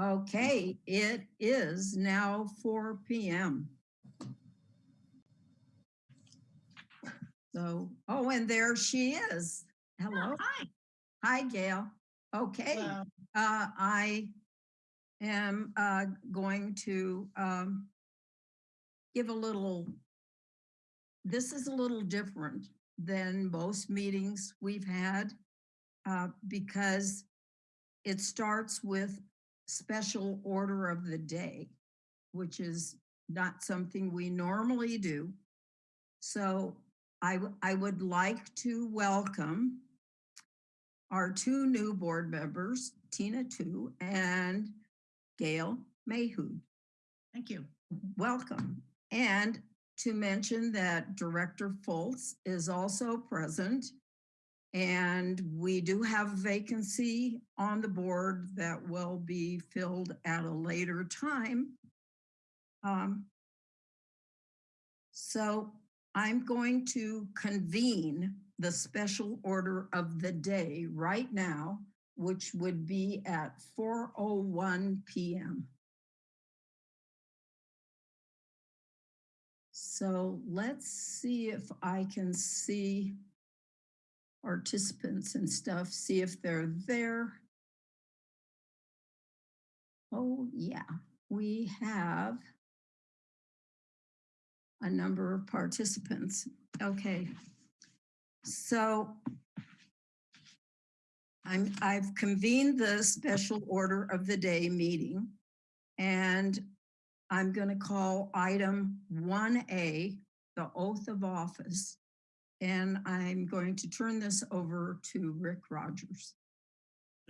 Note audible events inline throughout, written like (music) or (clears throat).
Okay, it is now four PM. So, oh, and there she is. Hello. Hi. Hi, Gail. Okay, uh, I am, uh, going to, um, give a little, this is a little different than most meetings we've had, uh, because it starts with special order of the day, which is not something we normally do. So I, I would like to welcome our two new board members, Tina Tu and Gail Mahood. Thank you. Welcome. And to mention that Director Fultz is also present. And we do have a vacancy on the board that will be filled at a later time. Um, So I'm going to convene the special order of the day right now, which would be at 4:01 PM. So let's see if I can see participants and stuff, see if they're there. Oh, yeah, we have a number of participants. Okay. So I'm, I've convened the special order of the day meeting and I'm going to call item 1A, the oath of office. And I'm going to turn this over to Rick Rogers.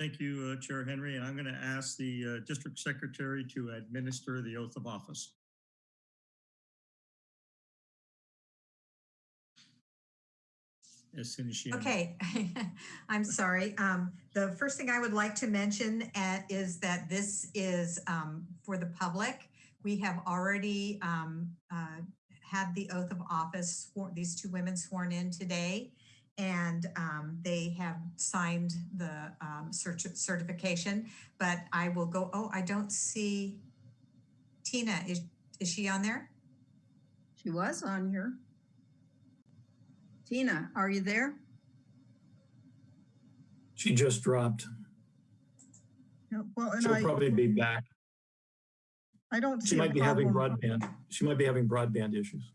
Thank you, uh, Chair Henry, and I'm going to ask the uh, District Secretary to administer the oath of office. As soon as she. Okay, (laughs) I'm sorry. Um, the first thing I would like to mention at, is that this is um, for the public. We have already um, uh, had the oath of office for these two women sworn in today. And um, they have signed the um, certi- certification, but I will go, oh, I don't see Tina. Is, is she on there? She was on here. Tina, are you there? She just dropped. Yeah, Well, and She'll I, probably be back. I don't She see a might be having broadband. She might be having broadband issues.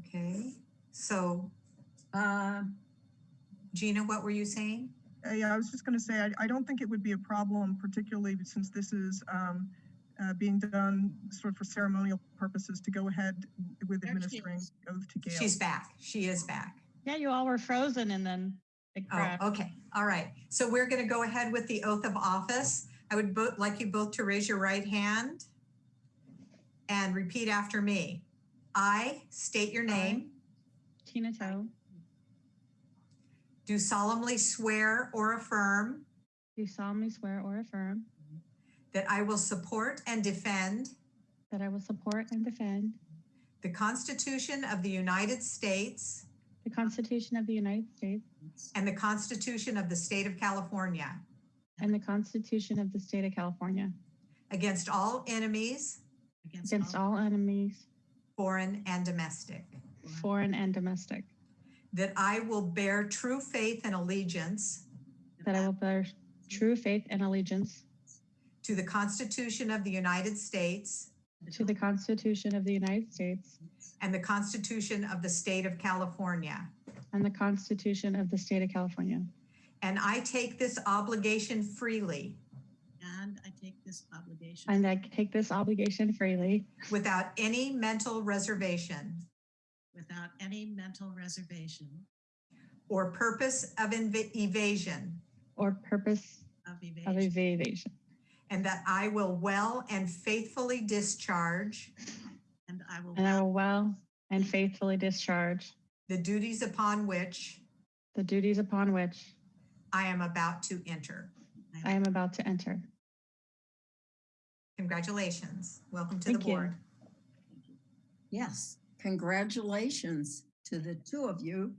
Okay, so Uh, Gina, what were you saying? Uh, Yeah, I was just going to say, I, I don't think it would be a problem, particularly since this is um, uh, being done sort of for ceremonial purposes to go ahead with There she administering oath to Gail. She's back. She is back. Yeah, you all were frozen and then it Oh, okay. All right. So we're going to go ahead with the oath of office. I would both like you both to raise your right hand and repeat after me. I state your name, Tina Toe, do solemnly swear or affirm do solemnly swear or affirm that I will support and defend that I will support and defend the Constitution of the United States the Constitution of the United States and the Constitution of the State of California and the Constitution of the State of California. Against all enemies, against all enemies, foreign and domestic. foreign and domestic, That I will bear true faith and allegiance. That I will bear true faith and allegiance. To the Constitution of the United States. To the Constitution of the United States. And the Constitution of the State of California. and the Constitution of the State of California. And I take this obligation freely. And I take this obligation And I take this obligation freely. Without any mental reservation. Without any mental reservation. Or purpose of inv- evasion, or purpose of of evasion. evasion. and that I will well and faithfully discharge. And I will And I will well and faithfully discharge. The duties upon which the duties upon which I am about to enter. I am about to enter. Congratulations. Welcome to the Thank you. board. yes, congratulations to the two of you.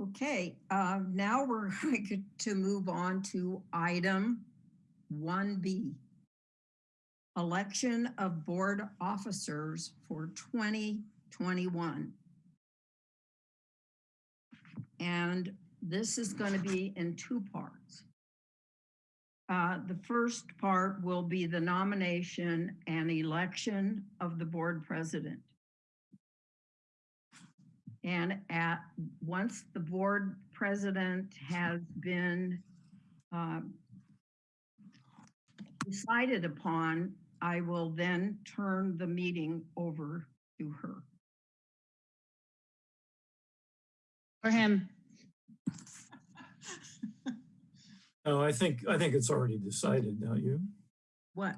Okay, uh, now we're (laughs) going to move on to item 1B. Election of board officers for 2021. And this is going to be in two parts. Uh, The first part will be the nomination and election of the board president. And at, once the board president has been um, decided upon, I will then turn the meeting over to her. Or him. No, I think, I think it's already decided, don't you? What?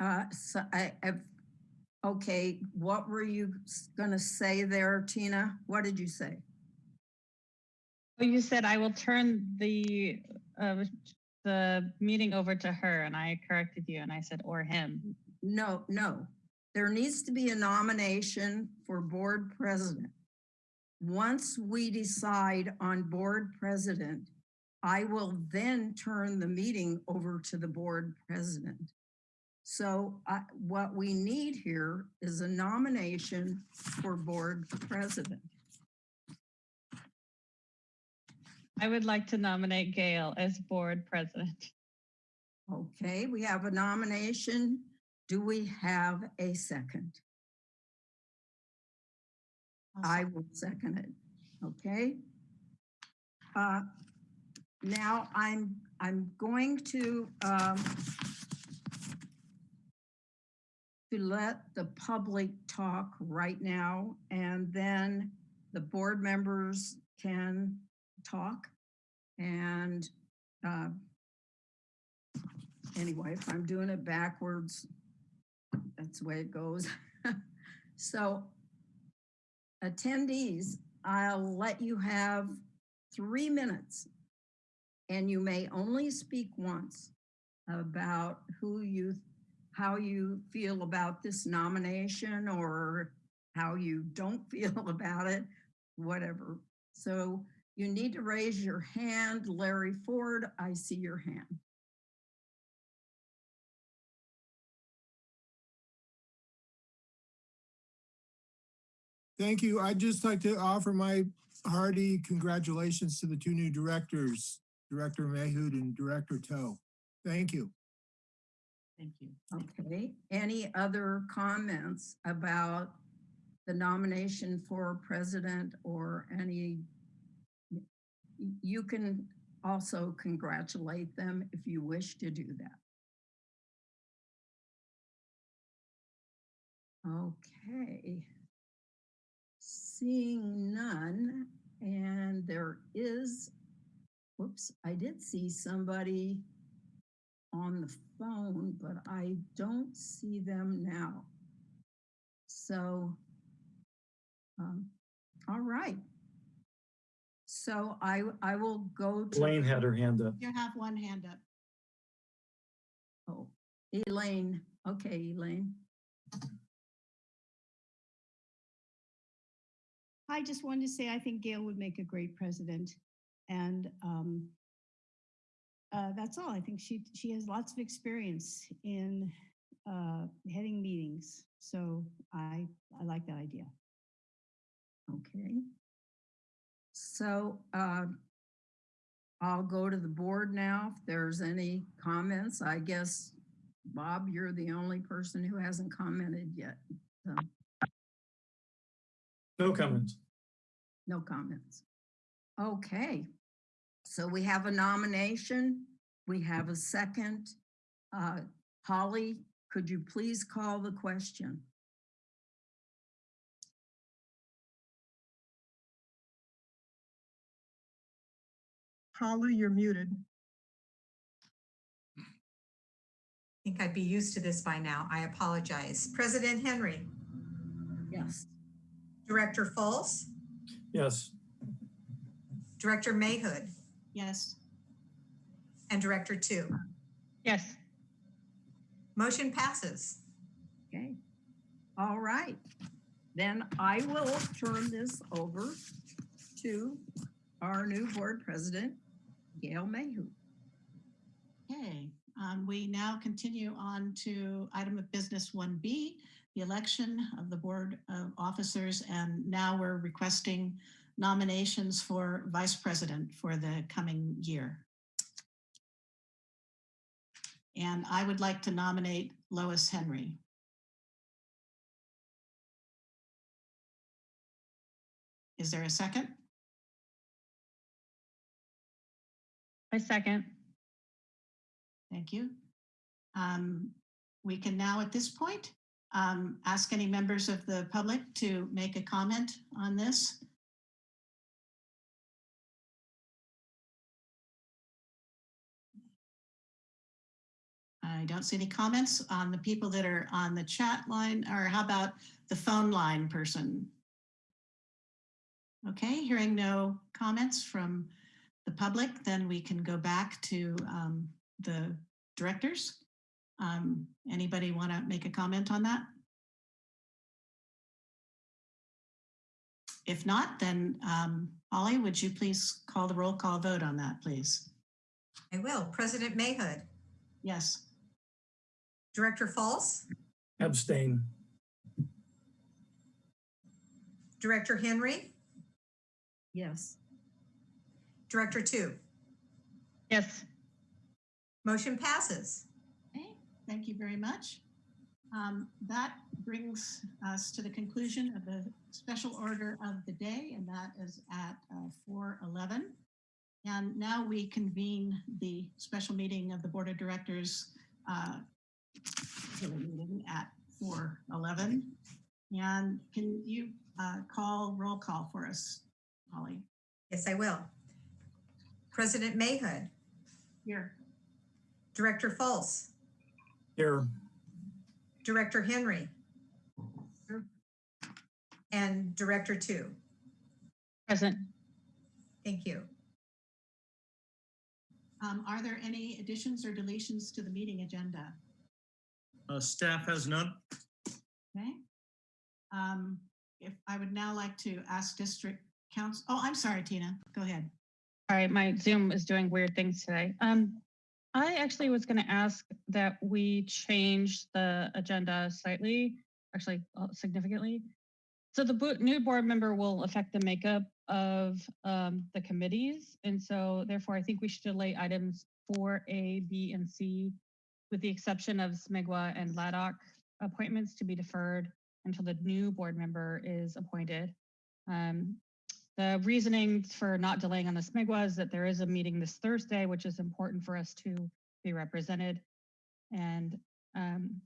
Uh, so I, I've, okay, what were you gonna say there, Tina? What did you say? Oh, you said I will turn the, uh, the meeting over to her and I corrected you and I said, or him. No, no. There needs to be a nomination for board president. Once we decide on board president, I will then turn the meeting over to the board president. So I, what we need here is a nomination for board president. I would like to nominate Gail as board president. Okay, we have a nomination. Do we have a second? I'll I second. will second it, okay? Uh, Now I'm, I'm going to, um, to let the public talk right now and then the board members can talk. And, uh, anyway, if I'm doing it backwards, that's the way it goes. (laughs) So attendees, I'll let you have three minutes. And you may only speak once about who you, how you feel about this nomination or how you don't (laughs) feel about it, whatever. So you need to raise your hand. Larry Ford, I see your hand. Thank you. I'd just like to offer my hearty congratulations to the two new directors, Director Mahood and Director Toe. Thank you. Thank you. Okay, any other comments about the nomination for president or any? You can also congratulate them if you wish to do that. Okay. Seeing none, and there is, whoops, I did see somebody on the phone, but I don't see them now. So, um, all right. So I, I will go to. Elaine had her hand up. You have one hand up. Oh, Elaine, okay, Elaine. I just wanted to say I think Gail would make a great president. And um, uh, that's all. I think she she has lots of experience in uh, heading meetings. So I I like that idea. Okay. So, uh, I'll go to the board now. If there's any comments, I guess, Bob, you're the only person who hasn't commented yet. So, No comments. no comments. Okay. So we have a nomination. We have a second. Uh, Holly, could you please call the question? Holly, you're muted. I think I'd be used to this by now. I apologize. President Henry, Yes. Director Fultz. Yes, Director Mahood, Yes, and Director Two. Yes. Motion passes. Okay. All right. Then I will turn this over to our new board president, Gail Mahood. Okay, um, we now continue on to item of business 1B, the election of the Board of Officers. And now we're requesting nominations for Vice President for the coming year. And I would like to nominate Lois Henry. Is there a second? I second. Thank you. Um, We can now, at this point, um, ask any members of the public to make a comment on this. I don't see any comments on the people that are on the chat line, or how about the phone line person? Okay, hearing no comments from the public, then we can go back to um, the directors. Um, Anybody want to make a comment on that? If not, then um, Holly, would you please call the roll call vote on that, please? I will. President Mahood, Yes. Director Fultz, Abstain. Director Henry, Yes. Director Two. Yes. Motion passes. Okay, thank you very much. Um, That brings us to the conclusion of the special order of the day, and that is at uh, 4:11. And now we convene the special meeting of the Board of Directors uh, regular meeting at 4:11. And can you uh, call roll call for us, Holly? Yes, I will. President Mahood, Here. Director Fultz, Here. Director Henry, Here. and Director Two. Present. Thank you. Um, Are there any additions or deletions to the meeting agenda? Uh, Staff has none. Okay. Um, if I would now like to ask district counsel, oh, I'm sorry, Tina, go ahead. All right, my Zoom is doing weird things today. Um, I actually was going to ask that we change the agenda slightly, actually uh, significantly. So the new board member will affect the makeup of um, the committees. And so therefore, I think we should delay items four A, B, and C, with the exception of Smigwa and LADOC appointments to be deferred until the new board member is appointed. Um, the reasoning for not delaying on the SMIGWA is that there is a meeting this Thursday, which is important for us to be represented. And um,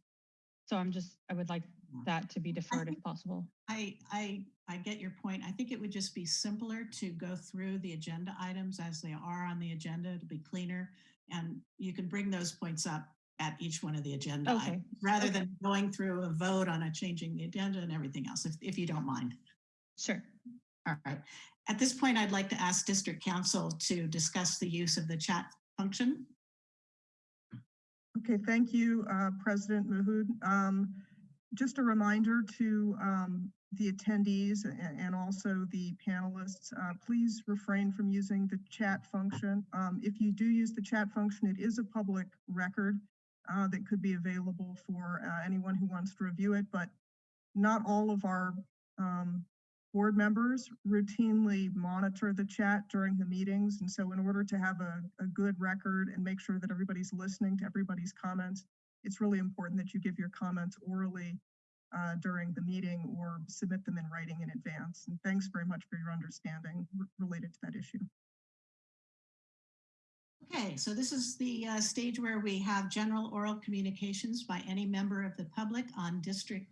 so I'm just, I would like that to be deferred if possible. I, I, I get your point. I think it would just be simpler to go through the agenda items as they are on the agenda to be cleaner. And you can bring those points up at each one of the agenda Okay. items, rather Okay. than going through a vote on a changing the agenda and everything else, if, if you don't mind. Sure. All right. At this point, I'd like to ask district counsel to discuss the use of the chat function. Okay, thank you, uh, President Mahood. Um, Just a reminder to um, the attendees and also the panelists, uh, please refrain from using the chat function. Um, If you do use the chat function, it is a public record uh, that could be available for uh, anyone who wants to review it, but not all of our um, board members routinely monitor the chat during the meetings. And so in order to have a, a good record and make sure that everybody's listening to everybody's comments, it's really important that you give your comments orally uh, during the meeting or submit them in writing in advance. And thanks very much for your understanding related to that issue. Okay, so this is the uh, stage where we have general oral communications by any member of the public on district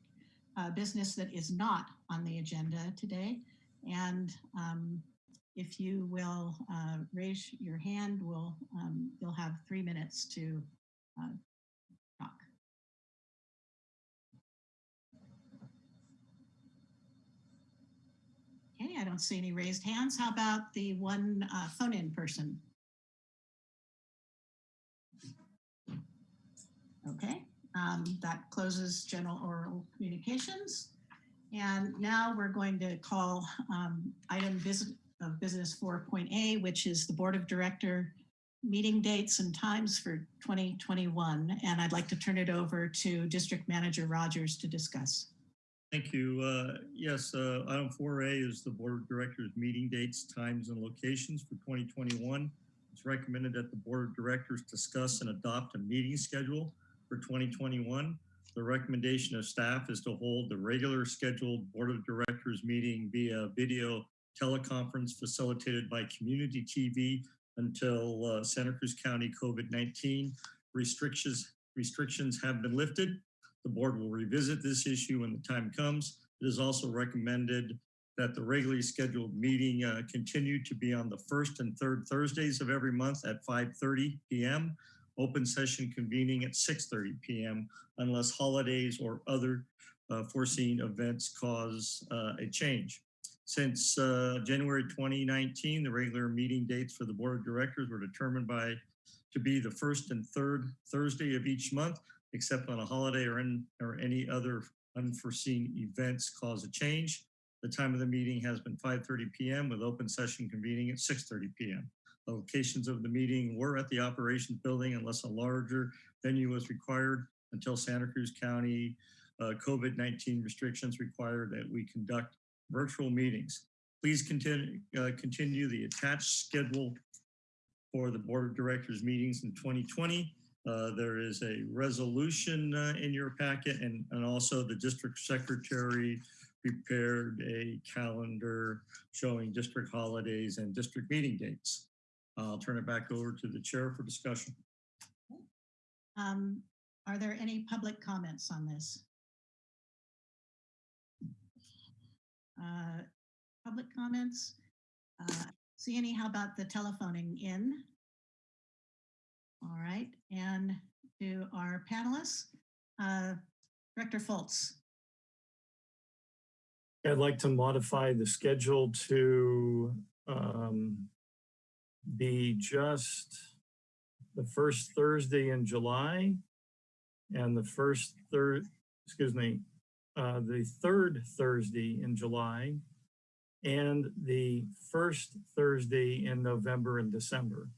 uh, business that is not on the agenda today. And um, if you will uh, raise your hand, we'll, um, you'll have three minutes to uh, talk. Okay, I don't see any raised hands. How about the one uh, phone-in person? Okay, um, that closes general oral communications. And now we're going to call um, item vis- of business 4.A, which is the Board of Director meeting dates and times for 2021. And I'd like to turn it over to District Manager Rogers to discuss. Thank you. Uh, Yes, uh, item 4A is the Board of Directors meeting dates, times, and locations for 2021. It's recommended that the Board of Directors discuss and adopt a meeting schedule for 2021. The recommendation of staff is to hold the regular scheduled Board of Directors meeting via video teleconference facilitated by Community TV until uh, Santa Cruz County COVID-19 restrictions restrictions have been lifted. The board will revisit this issue when the time comes. It is also recommended that the regularly scheduled meeting uh, continue to be on the first and third Thursdays of every month at 5:30 PM. Open session convening at 6:30 PM unless holidays or other uh, foreseen events cause uh, a change. Since uh, January 2019, the regular meeting dates for the Board of Directors were determined by to be the first and third Thursday of each month except on a holiday or, in, or any other unforeseen events cause a change. The time of the meeting has been 5.30 p.m. with open session convening at 6.30 p.m. Locations of the meeting were at the operations building unless a larger venue was required until Santa Cruz County uh, COVID-19 restrictions require that we conduct virtual meetings. Please continue, uh, continue the attached schedule for the Board of Directors meetings in 2020 uh, there is a resolution uh, in your packet and, and also the district secretary prepared a calendar showing district holidays and district meeting dates. I'll turn it back over to the chair for discussion. Um, Are there any public comments on this? Uh, Public comments? Uh, See any, how about the telephoning in? All right, and to our panelists, uh, Director Fultz. I'd like to modify the schedule to um, be just the first Thursday in July and the first third, excuse me, uh, the third Thursday in July and the first Thursday in November and December.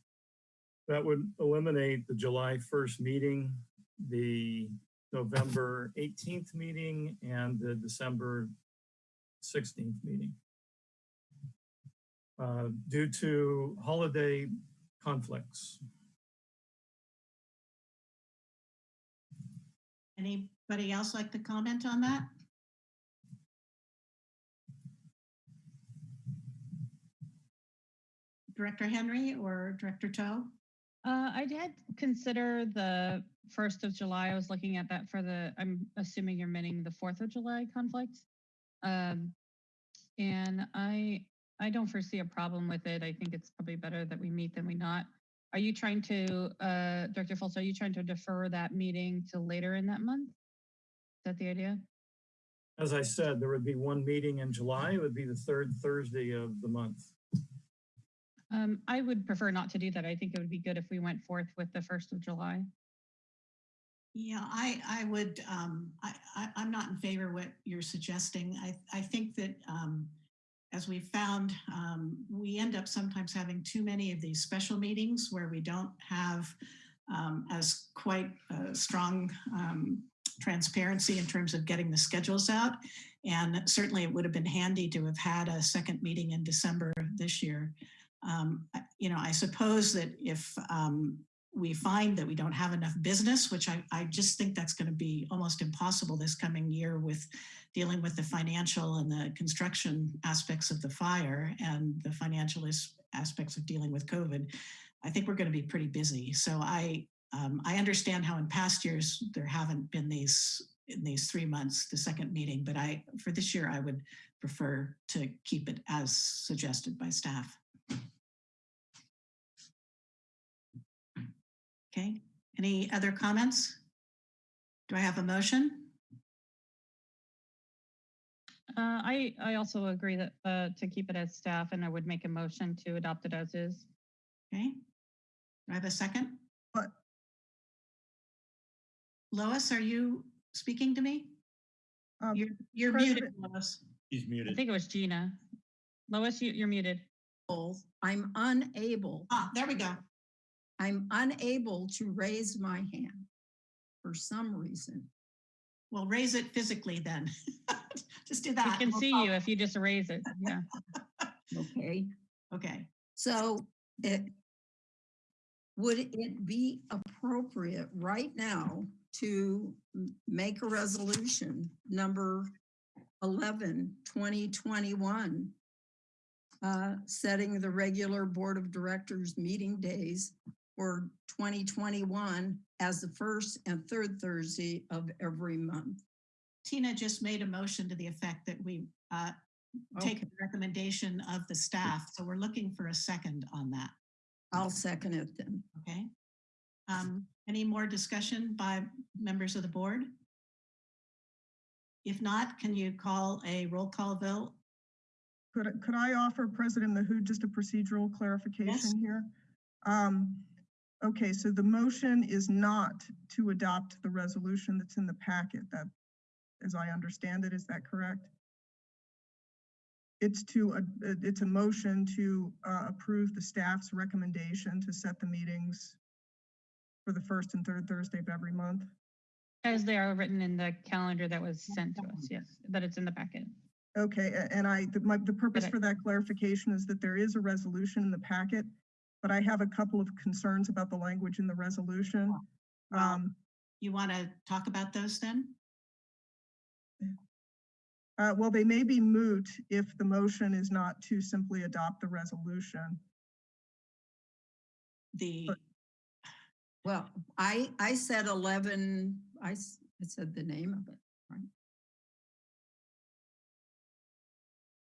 That would eliminate the July 1st meeting, the November 18th meeting, and the December 16th meeting. Uh, due to holiday conflicts. Anybody else like to comment on that? Director Henry or Director Toe? Uh, I did consider the first of July. I was looking at that for the, I'm assuming you're meaning the Fourth of July conflict. Um, and I, I don't foresee a problem with it. I think it's probably better that we meet than we not. Are you trying to, uh, Director Fultz, are you trying to defer that meeting to later in that month? Is that the idea? As I said, there would be one meeting in July. It would be the third Thursday of the month. Um, I would prefer not to do that. I think it would be good if we went forth with the first of July. Yeah, I, I would, um, I, I, I'm not in favor of what you're suggesting. I, I think that, um, as we found, um, we end up sometimes having too many of these special meetings where we don't have, um, as quite strong, um, transparency in terms of getting the schedules out. And certainly it would have been handy to have had a second meeting in December this year. Um, you know, I suppose that if, um, we find that we don't have enough business, which I, I just think that's going to be almost impossible this coming year with dealing with the financial and the construction aspects of the fire and the financial aspects of dealing with COVID. I think we're going to be pretty busy. So I, um, I understand how in past years there haven't been these in these three months, the second meeting, but I, for this year, I would prefer to keep it as suggested by staff. Okay, any other comments? Do I have a motion? Uh, I, I also agree that, uh, to keep it as staff and I would make a motion to adopt it as is. Okay. Do I have a second? What? Lois, are you speaking to me? Um, You're, you're muted, Lois. He's muted. I think it was Gina. Lois, you, you're muted. unable, I'm unable, Ah, there we go. I'm unable to raise my hand for some reason. We'll raise it physically then. (laughs) Just do We that. can We'll see call- you if you just raise it. Yeah. (laughs) Okay, Okay, so it, would it be appropriate right now to make a resolution number 11, 2021, uh, setting the regular Board of Directors meeting days for 2021 as the first and third Thursday of every month? Tina just made a motion to the effect that we uh, take Okay, the recommendation of the staff. So we're looking for a second on that, I'll second it then. okay? Um, Any more discussion by members of the board? If not, can you call a roll call vote? Could, I- could I offer President Mahood just a procedural clarification here? Um, okay, so the motion is not to adopt the resolution that's in the packet, that, as I understand it, is that correct? It's to, uh, it's a motion to, uh, approve the staff's recommendation to set the meetings for the first and third Thursday of every month. As they are written in the calendar that was sent to us, yes, that it's in the packet. Okay, a- and I, the- my, the purpose Okay. for that clarification is that there is a resolution in the packet, but I have a couple of concerns about the language in the resolution. Well, Um, You want to talk about those then? uh, well, they may be moot if the motion is not to simply adopt the resolution. The, But- Well, I, I said 11, I, I said the name of it.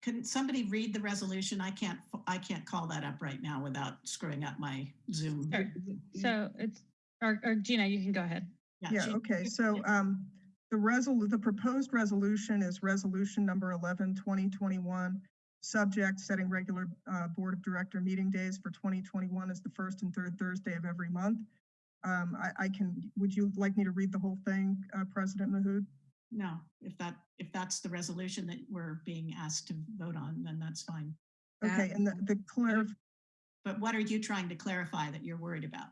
Can somebody read the resolution? I can't, I can't call that up right now without screwing up my Zoom. Sure. So it's, or, or Gina, you can go ahead. Yeah, she- okay, so, um, the resol, the proposed resolution is resolution number 11, 2021. Subject, setting regular, uh, Board of Director meeting days for 2021 as the first and third Thursday of every month. Um, I, I can, would you like me to read the whole thing, uh, President Mahood? No, if that, if that's the resolution that we're being asked to vote on, then that's fine. Okay, and the, the clarif, But what are you trying to clarify that you're worried about?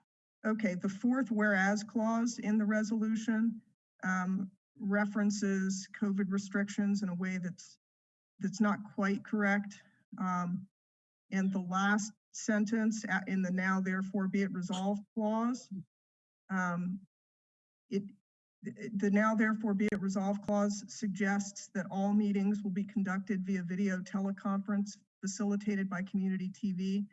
okay, the fourth whereas clause in the resolution um, references COVID restrictions in a way that's, that's not quite correct. Um, and the last sentence in the now therefore be it resolved clause, um, it, the- now therefore be it resolved clause suggests that all meetings will be conducted via video teleconference facilitated by community TV.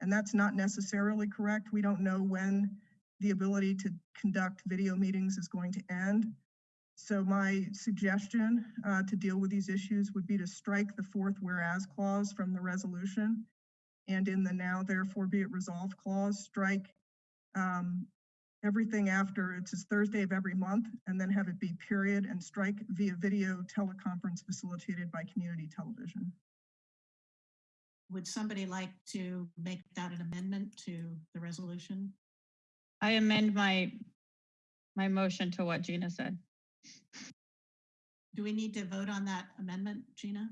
And that's not necessarily correct. We don't know when the ability to conduct video meetings is going to end. So my suggestion uh, to deal with these issues would be to strike the fourth whereas clause from the resolution. And in the now therefore be it resolved clause, strike um, everything after it's says Thursday of every month and then have it be period and strike via video teleconference facilitated by community television. Would somebody like to make that an amendment to the resolution? I amend my, my motion to what Gina said. Do we need to vote on that amendment, Gina?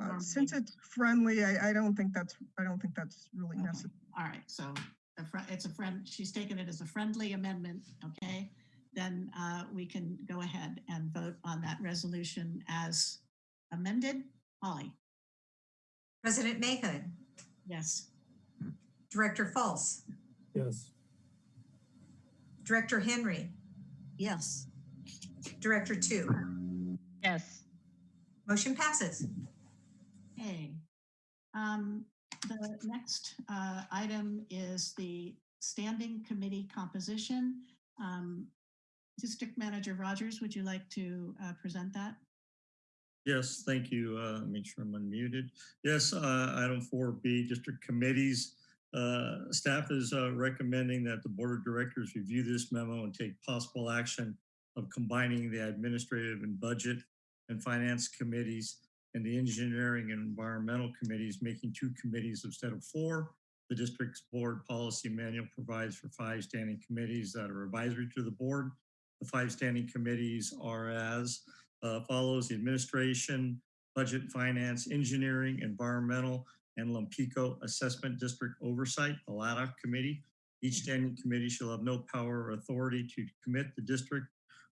Uh, Since it's friendly, I, I don't think that's, I don't think that's really Okay. necessary. All right, so a fri- it's a friend, she's taken it as a friendly amendment, okay? Then uh, we can go ahead and vote on that resolution as amended. Holly, President Mahood, yes. Director Fultz, Yes. Director Henry, Yes, Director Two. Yes. Motion passes. Okay. Um, The next uh, item is the standing committee composition. Um, District Manager Rogers, would you like to uh, present that? Yes, thank you. Uh, make sure I'm unmuted. Yes, uh, item four B, district committees. Uh, staff is uh, recommending that the board of directors review this memo and take possible action of combining the administrative and budget and finance committees and the engineering and environmental committees, making two committees instead of four. The district's board policy manual provides for five standing committees that are advisory to the board. The five standing committees are as uh, follows the administration, Budget, Finance, Engineering, Environmental, and Lompico Assessment District Oversight, the LADOC Committee. Each standing committee shall have no power or authority to commit the district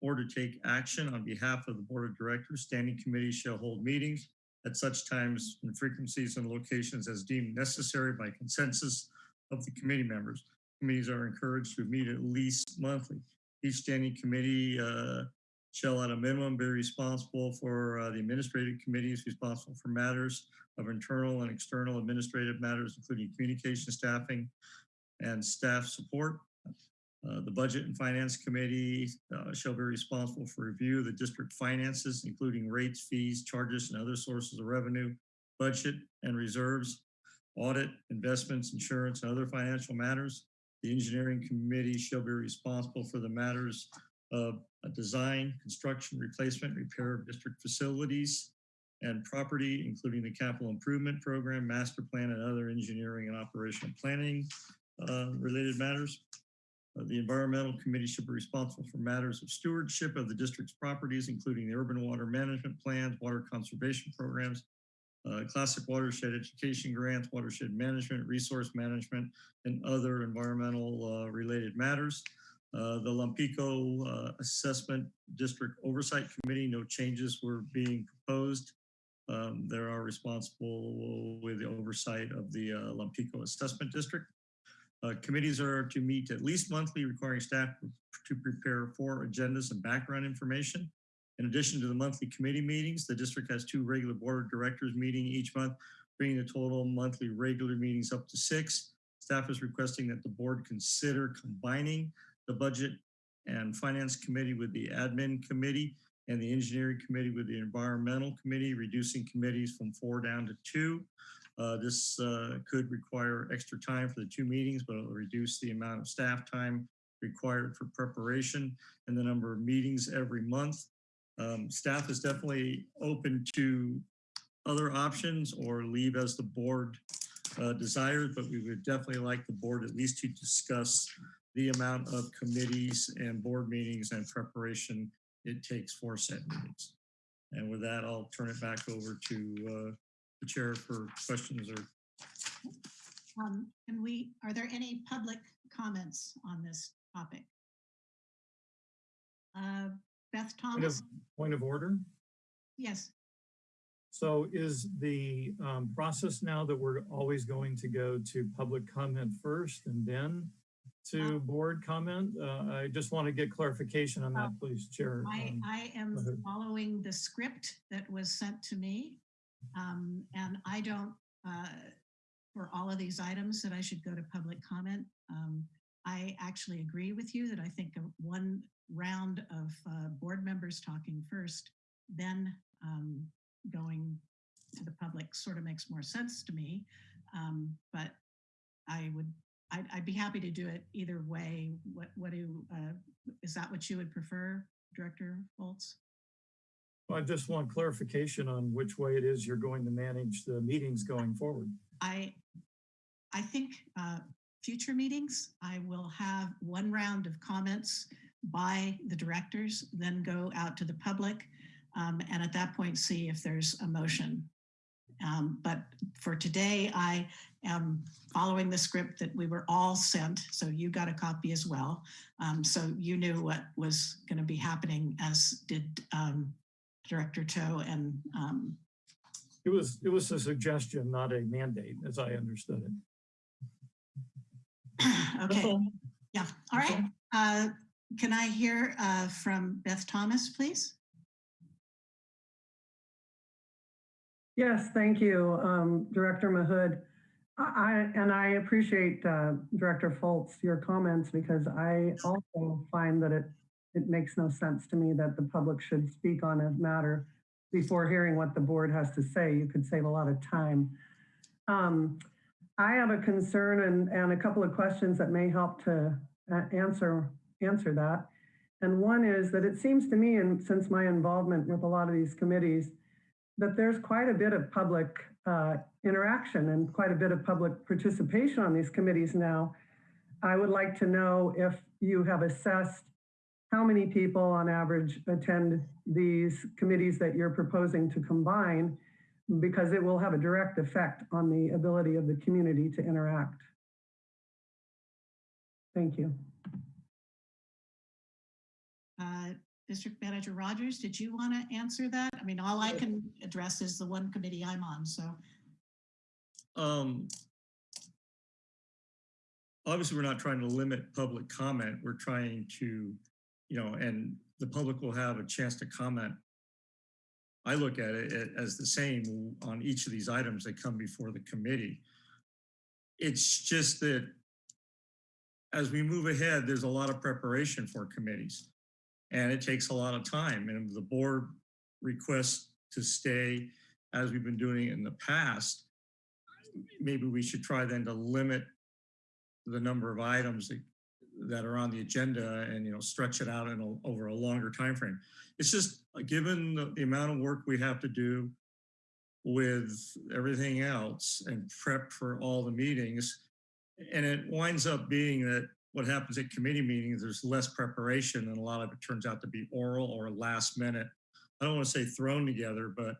or to take action on behalf of the Board of Directors. Standing committees shall hold meetings at such times and frequencies and locations as deemed necessary by consensus of the committee members. Committees are encouraged to meet at least monthly. Each standing committee uh, shall at a minimum be responsible for uh, the administrative committees responsible for matters of internal and external administrative matters, including communication, staffing, and staff support. Uh, The Budget and Finance Committee uh, shall be responsible for review of the district finances, including rates, fees, charges, and other sources of revenue, budget and reserves, audit, investments, insurance, and other financial matters. The Engineering Committee shall be responsible for the matters of uh, design, construction, replacement, repair of district facilities and property, including the capital improvement program, master plan, and other engineering and operational planning uh, related matters. Uh, The Environmental Committee should be responsible for matters of stewardship of the district's properties, including the urban water management plans, water conservation programs, uh, classic watershed education grants, watershed management, resource management, and other environmental uh, related matters. Uh, The Lompico uh, Assessment District Oversight Committee, no changes were being proposed. Um, They are responsible with the oversight of the uh, Lompico Assessment District. Uh, Committees are to meet at least monthly, requiring staff to prepare four agendas and background information. In addition to the monthly committee meetings, the district has two regular board of directors meeting each month, bringing the total monthly regular meetings up to six. Staff is requesting that the board consider combining the budget and finance committee with the admin committee and the engineering committee with the environmental committee, reducing committees from four down to two. Uh, this uh, could require extra time for the two meetings, but it'll reduce the amount of staff time required for preparation and the number of meetings every month. Um, staff is definitely open to other options or leave as the board uh, desires, but we would definitely like the board at least to discuss the amount of committees and board meetings and preparation it takes for set meetings. And with that, I'll turn it back over to uh, the chair for questions or Um, Can we, are there any public comments on this topic? Uh, Beth Point of, Thomas? point of order. Yes, So is the um, process now that we're always going to go to public comment first and then to board comment? Uh, I just want to get clarification on that, please, Chair. I, Um, I am following the script that was sent to me. Um, and I don't, uh, for all of these items that I should go to public comment. Um, I actually agree with you that I think one round of, uh, board members talking first, then, um, going to the public sort of makes more sense to me. Um, but I would, I'd, I'd be happy to do it either way. What, what do, uh, is that what you would prefer, Director Fultz? I just want clarification on which way it is you're going to manage the meetings going forward. I, I think uh, future meetings, I will have one round of comments by the directors, then go out to the public, um, and at that point, see if there's a motion. Um, But for today, I am following the script that we were all sent, so you got a copy as well. Um, So you knew what was going to be happening, as did um, Director Toe and um, It was, it was a suggestion, not a mandate, as I understood it. (clears throat) Okay, all. yeah, all That's right. Uh, Can I hear uh, from Beth Thomas, please? Yes, thank you, um, Director Mahood. I, I- and I appreciate, uh, Director Fultz, your comments because I also find that it, it makes no sense to me that the public should speak on a matter before hearing what the board has to say. You could save a lot of time. Um, I have a concern and, and a couple of questions that may help to uh, answer, answer that. And one is that it seems to me, and since my involvement with a lot of these committees, that there's quite a bit of public uh, interaction and quite a bit of public participation on these committees now. I would like to know if you have assessed how many people on average attend these committees that you're proposing to combine because it will have a direct effect on the ability of the community to interact. Thank you. Uh, District Manager Rogers, did you want to answer that? I mean, all I can address is the one committee I'm on, so. Um, obviously, we're not trying to limit public comment. We're trying to, you know, and the public will have a chance to comment. I look at it as the same on each of these items that come before the committee. It's just that as we move ahead, there's a lot of preparation for committees. And it takes a lot of time and the board requests to stay as we've been doing in the past, maybe we should try then to limit the number of items that, that are on the agenda and, you know, stretch it out in a, over a longer time frame. It's just, uh, given the, the amount of work we have to do with everything else and prep for all the meetings, and it winds up being that what happens at committee meetings, there's less preparation and a lot of it turns out to be oral or last minute. I don't want to say thrown together, but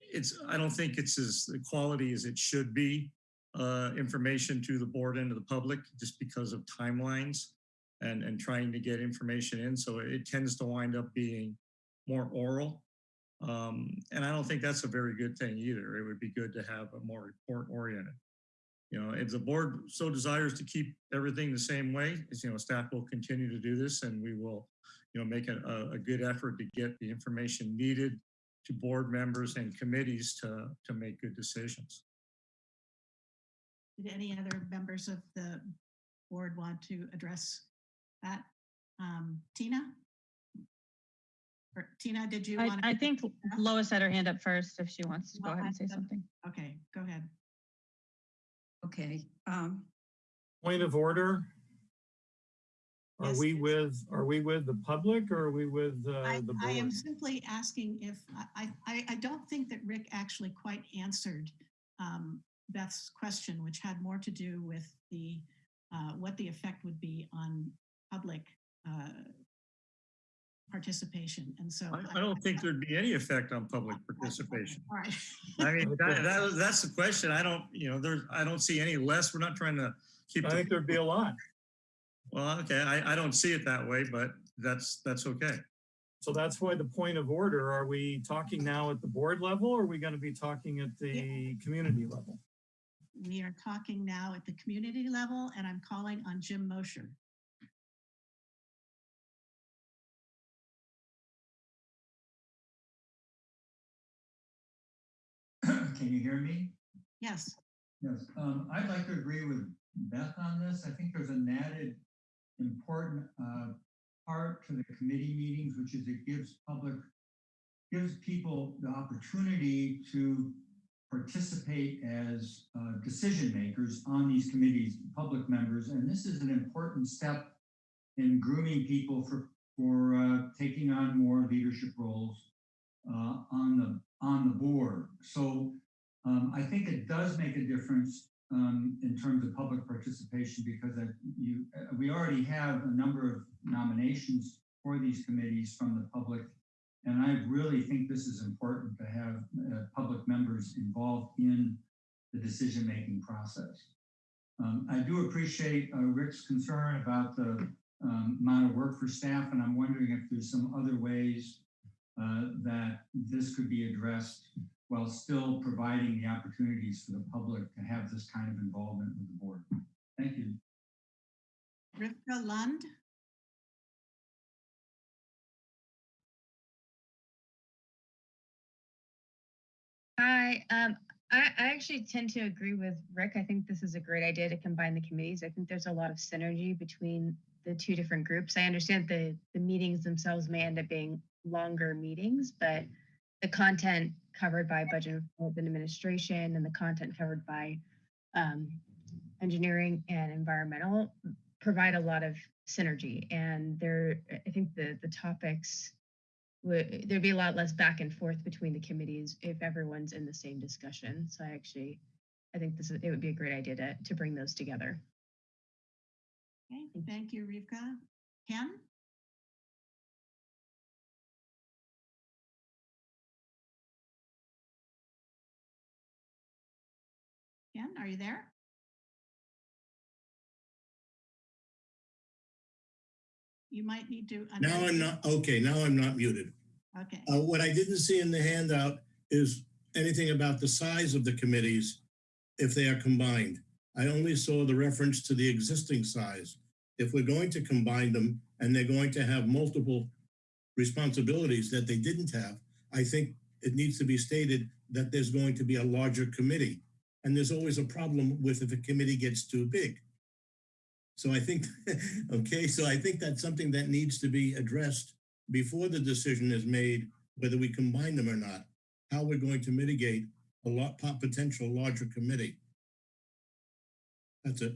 it's, I don't think it's as the quality as it should be, uh, information to the board and to the public just because of timelines and, and trying to get information in. So it tends to wind up being more oral. Um, and I don't think that's a very good thing either. It would be good to have a more report oriented. You know, if the board so desires to keep everything the same way, you know, staff will continue to do this and we will, you know, make a, a good effort to get the information needed to board members and committees to, to make good decisions. Did any other members of the board want to address that? Um, Tina? Or Tina, did you I, want? I think Lois had her hand up first if she wants to go ahead and say something. Okay, go ahead. Okay, um, Point of order. Are Yes, we with, are we with the public or are we with uh, I, the I am simply asking if, I, I, I don't think that Rick actually quite answered um, Beth's question, which had more to do with the, uh, what the effect would be on public uh, participation. And so. I, I don't think there'd be any effect on public (laughs) participation. All right. I mean, that, (laughs) that, that's the question. I don't, you know, there's, I don't see any less. We're not trying to keep. I think there'd be a lot. Well, okay, I, I don't see it that way, but that's, that's okay. So that's why the point of order, are we talking now at the board level or are we going to be talking at the community level? We are talking now at the community level and I'm calling on Jim Mosher. (coughs) Can you hear me? Yes, Yes, um, I'd like to agree with Beth on this. I think there's an added important, uh, part to the committee meetings, which is it gives public, gives people the opportunity to participate as, uh, decision makers on these committees, public members, and this is an important step in grooming people for, for, uh, taking on more leadership roles, uh, on the, on the board. So, um, I think it does make a difference um, in terms of public participation because uh, you, uh, we already have a number of nominations for these committees from the public. And I really think this is important to have uh, public members involved in the decision-making process. Um, I do appreciate uh, Rick's concern about the um, amount of work for staff, and I'm wondering if there's some other ways uh, that this could be addressed while still providing the opportunities for the public to have this kind of involvement with the board. Thank you. Rivka Lund. Hi, um, I, I actually tend to agree with Rick. I think this is a great idea to combine the committees. I think there's a lot of synergy between the two different groups. I understand the, the meetings themselves may end up being longer meetings, but the content covered by budget and administration and the content covered by um, engineering and environmental provide a lot of synergy. And there, I think the, the topics there'd be a lot less back and forth between the committees if everyone's in the same discussion. So I actually, I think this is, it would be a great idea to, to bring those together. Okay, thank you, Rivka. Ken? Ken, are you there? You might need to. Now. I'm not, okay, now I'm not muted. Okay, Uh, what I didn't see in the handout is anything about the size of the committees if they are combined. I only saw the reference to the existing size. If we're going to combine them and they're going to have multiple responsibilities that they didn't have, I think it needs to be stated that there's going to be a larger committee. And there's always a problem with if a committee gets too big. So I think, (laughs) okay, so I think that's something that needs to be addressed before the decision is made, whether we combine them or not, how we're going to mitigate a lot, potential larger committee. That's it.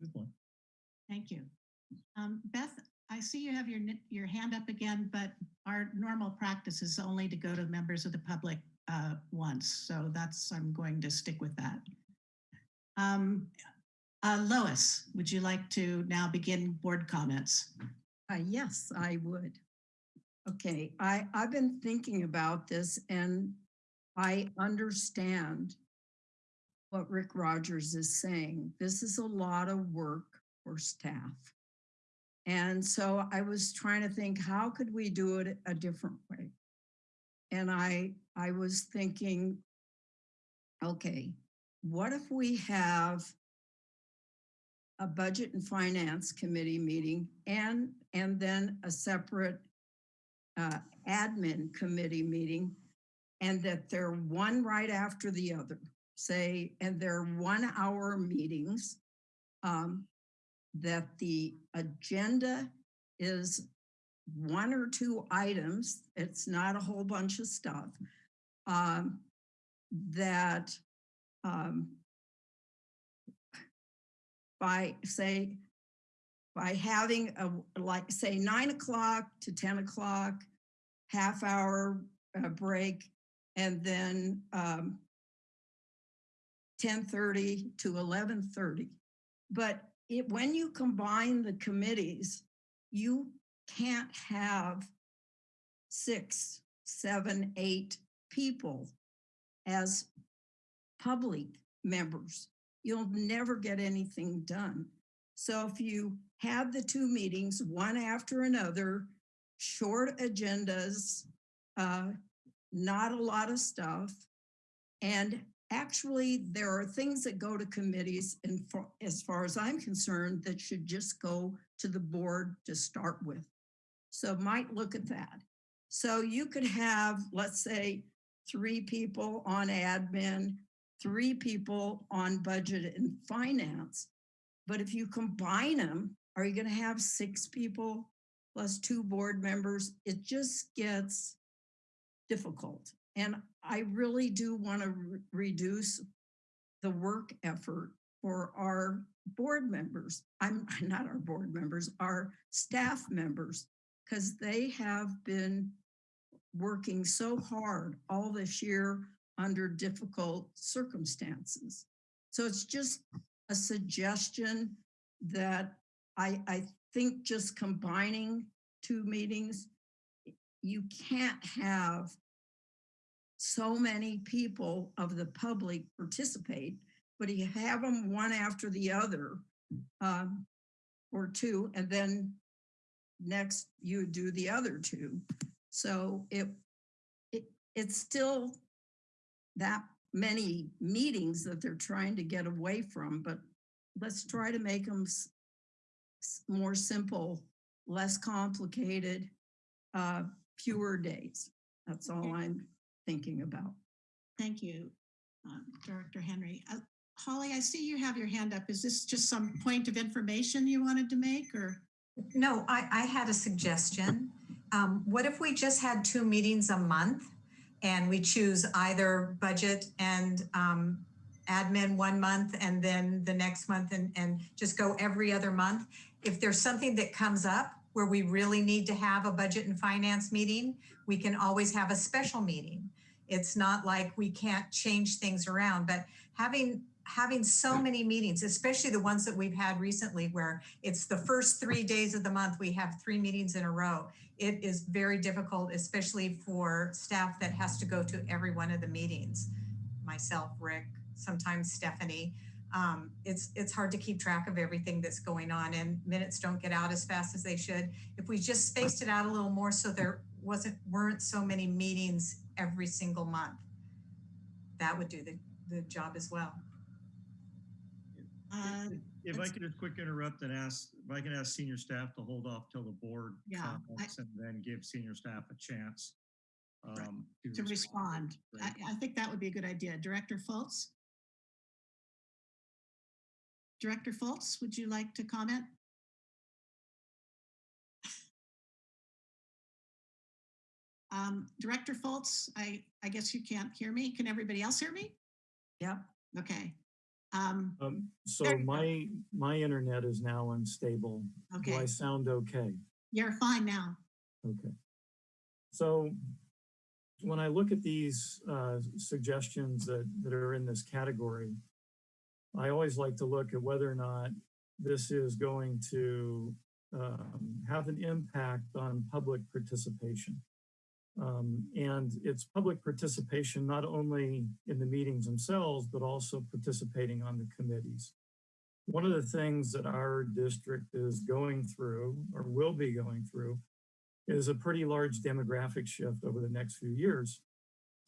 Good one. thank you. Um, Beth, I see you have your, your hand up again, but our normal practice is only to go to members of the public uh, once. So that's, I'm going to stick with that. Um, uh, Lois, would you like to now begin board comments? Uh, yes, I would. Okay, I, I've been thinking about this and I understand what Rick Rogers is saying. This is a lot of work for staff. And so I was trying to think, how could we do it a different way? And I, I was thinking, okay, what if we have a budget and finance committee meeting and, and then a separate uh, admin committee meeting and that they're one right after the other, say, and they're one hour meetings. Um, that the agenda is one or two items. It's not a whole bunch of stuff. Um, that um, by say, by having a, like, say, nine o'clock to 10 o'clock, half hour uh, break, and then um, 10:30 to 11:30. But it, when you combine the committees, you can't have six, seven, eight people as public members. You'll never get anything done. So if you have the two meetings, one after another, short agendas, uh, not a lot of stuff, and actually there are things that go to committees and for, as far as I'm concerned, that should just go to the board to start with. So might look at that. So you could have, let's say, three people on admin, three people on budget and finance. But if you combine them, are you going to have six people plus two board members? It just gets difficult. And I really do want to re reduce the work effort for our board members. I'm (laughs) not our board members, our staff members, because they have been working so hard all this year under difficult circumstances. So it's just a suggestion that I, I think just combining two meetings, you can't have so many people of the public participate, but you have them one after the other um, or two, and then next you do the other two. So it, it it's still that many meetings that they're trying to get away from, but let's try to make them more simple, less complicated, uh, fewer days. That's all I'm thinking about. Thank you, um, Director Henry. Uh, Holly, I see you have your hand up. Is this just some point of information you wanted to make or? No, I, I had a suggestion. Um, what if we just had two meetings a month and we choose either budget and um, admin one month and then the next month and, and just go every other month? If there's something that comes up where we really need to have a budget and finance meeting, we can always have a special meeting. It's not like we can't change things around, but having having so many meetings, especially the ones that we've had recently where it's the first three days of the month, we have three meetings in a row. It is very difficult, especially for staff that has to go to every one of the meetings. Myself, Rick, sometimes Stephanie. Um, it's, it's hard to keep track of everything that's going on and minutes don't get out as fast as they should. If we just spaced it out a little more so there wasn't, weren't so many meetings every single month, that would do the, the job as well. Uh, If I could just quick interrupt and ask, if I can ask senior staff to hold off till the board Yeah, I- and then give senior staff a chance. Right, um, To respond. I, I think that would be a good idea. Director Fultz? Director Fultz, would you like to comment? Um, Director Fultz, I, I guess you can't hear me. Can everybody else hear me? Yep. Okay. Um, Um, so There my, my internet is now unstable. Do I sound okay? you're fine now. Okay. So when I look at these uh, suggestions that, that are in this category, I always like to look at whether or not this is going to um, have an impact on public participation. Um, and it's public participation not only in the meetings themselves, but also participating on the committees. One of the things that our district is going through or will be going through is a pretty large demographic shift over the next few years.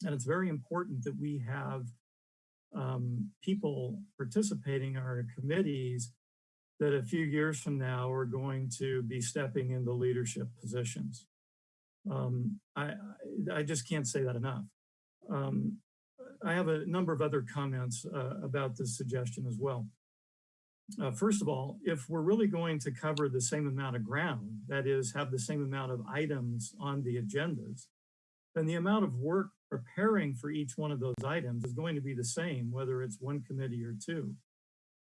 And it's very important that we have um, people participating in our committees that a few years from now are going to be stepping into leadership positions. Um, I, I, just can't say that enough. Um, I have a number of other comments uh, about this suggestion as well. Uh, first of all, if we're really going to cover the same amount of ground, that is, have the same amount of items on the agendas, then the amount of work preparing for each one of those items is going to be the same, whether it's one committee or two.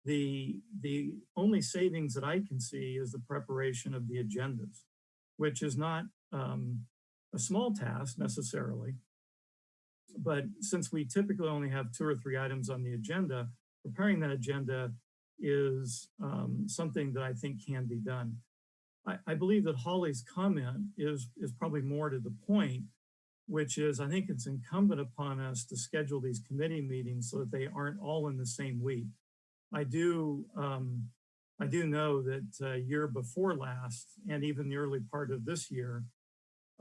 The, the only savings that I can see is the preparation of the agendas, which is not um, a small task necessarily. But since we typically only have two or three items on the agenda, preparing that agenda is um, something that I think can be done. I, I believe that Holly's comment is, is probably more to the point, which is I think it's incumbent upon us to schedule these committee meetings so that they aren't all in the same week. I do, um, I do know that uh, year before last and even the early part of this year,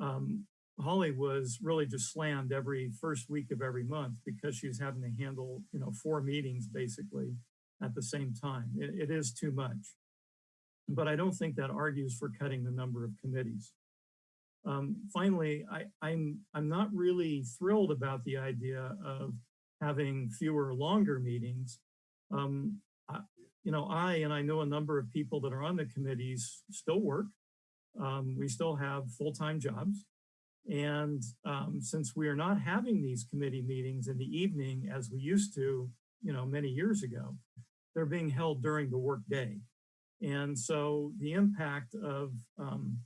um, Holly was really just slammed every first week of every month because she was having to handle, you know, four meetings basically at the same time. It, it is too much. But I don't think that argues for cutting the number of committees. Um, finally, I, I'm, I'm not really thrilled about the idea of having fewer longer meetings. Um, I, you know, I and I know a number of people that are on the committees still work. Um, we still have full-time jobs. And um, since we are not having these committee meetings in the evening as we used to, you know, many years ago, they're being held during the workday. And so the impact of um,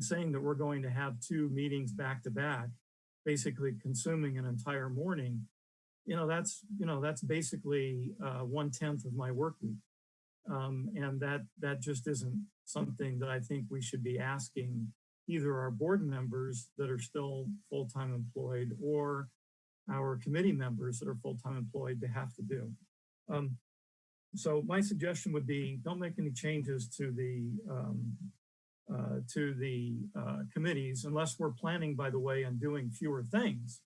saying that we're going to have two meetings back to back, basically consuming an entire morning, you know, that's, you know, that's basically uh, one tenth of my work week. Um, and that, that just isn't something that I think we should be asking either our board members that are still full-time employed or our committee members that are full-time employed to have to do. Um, so my suggestion would be don't make any changes to the um, uh, to the uh, committees unless we're planning, by the way, on doing fewer things.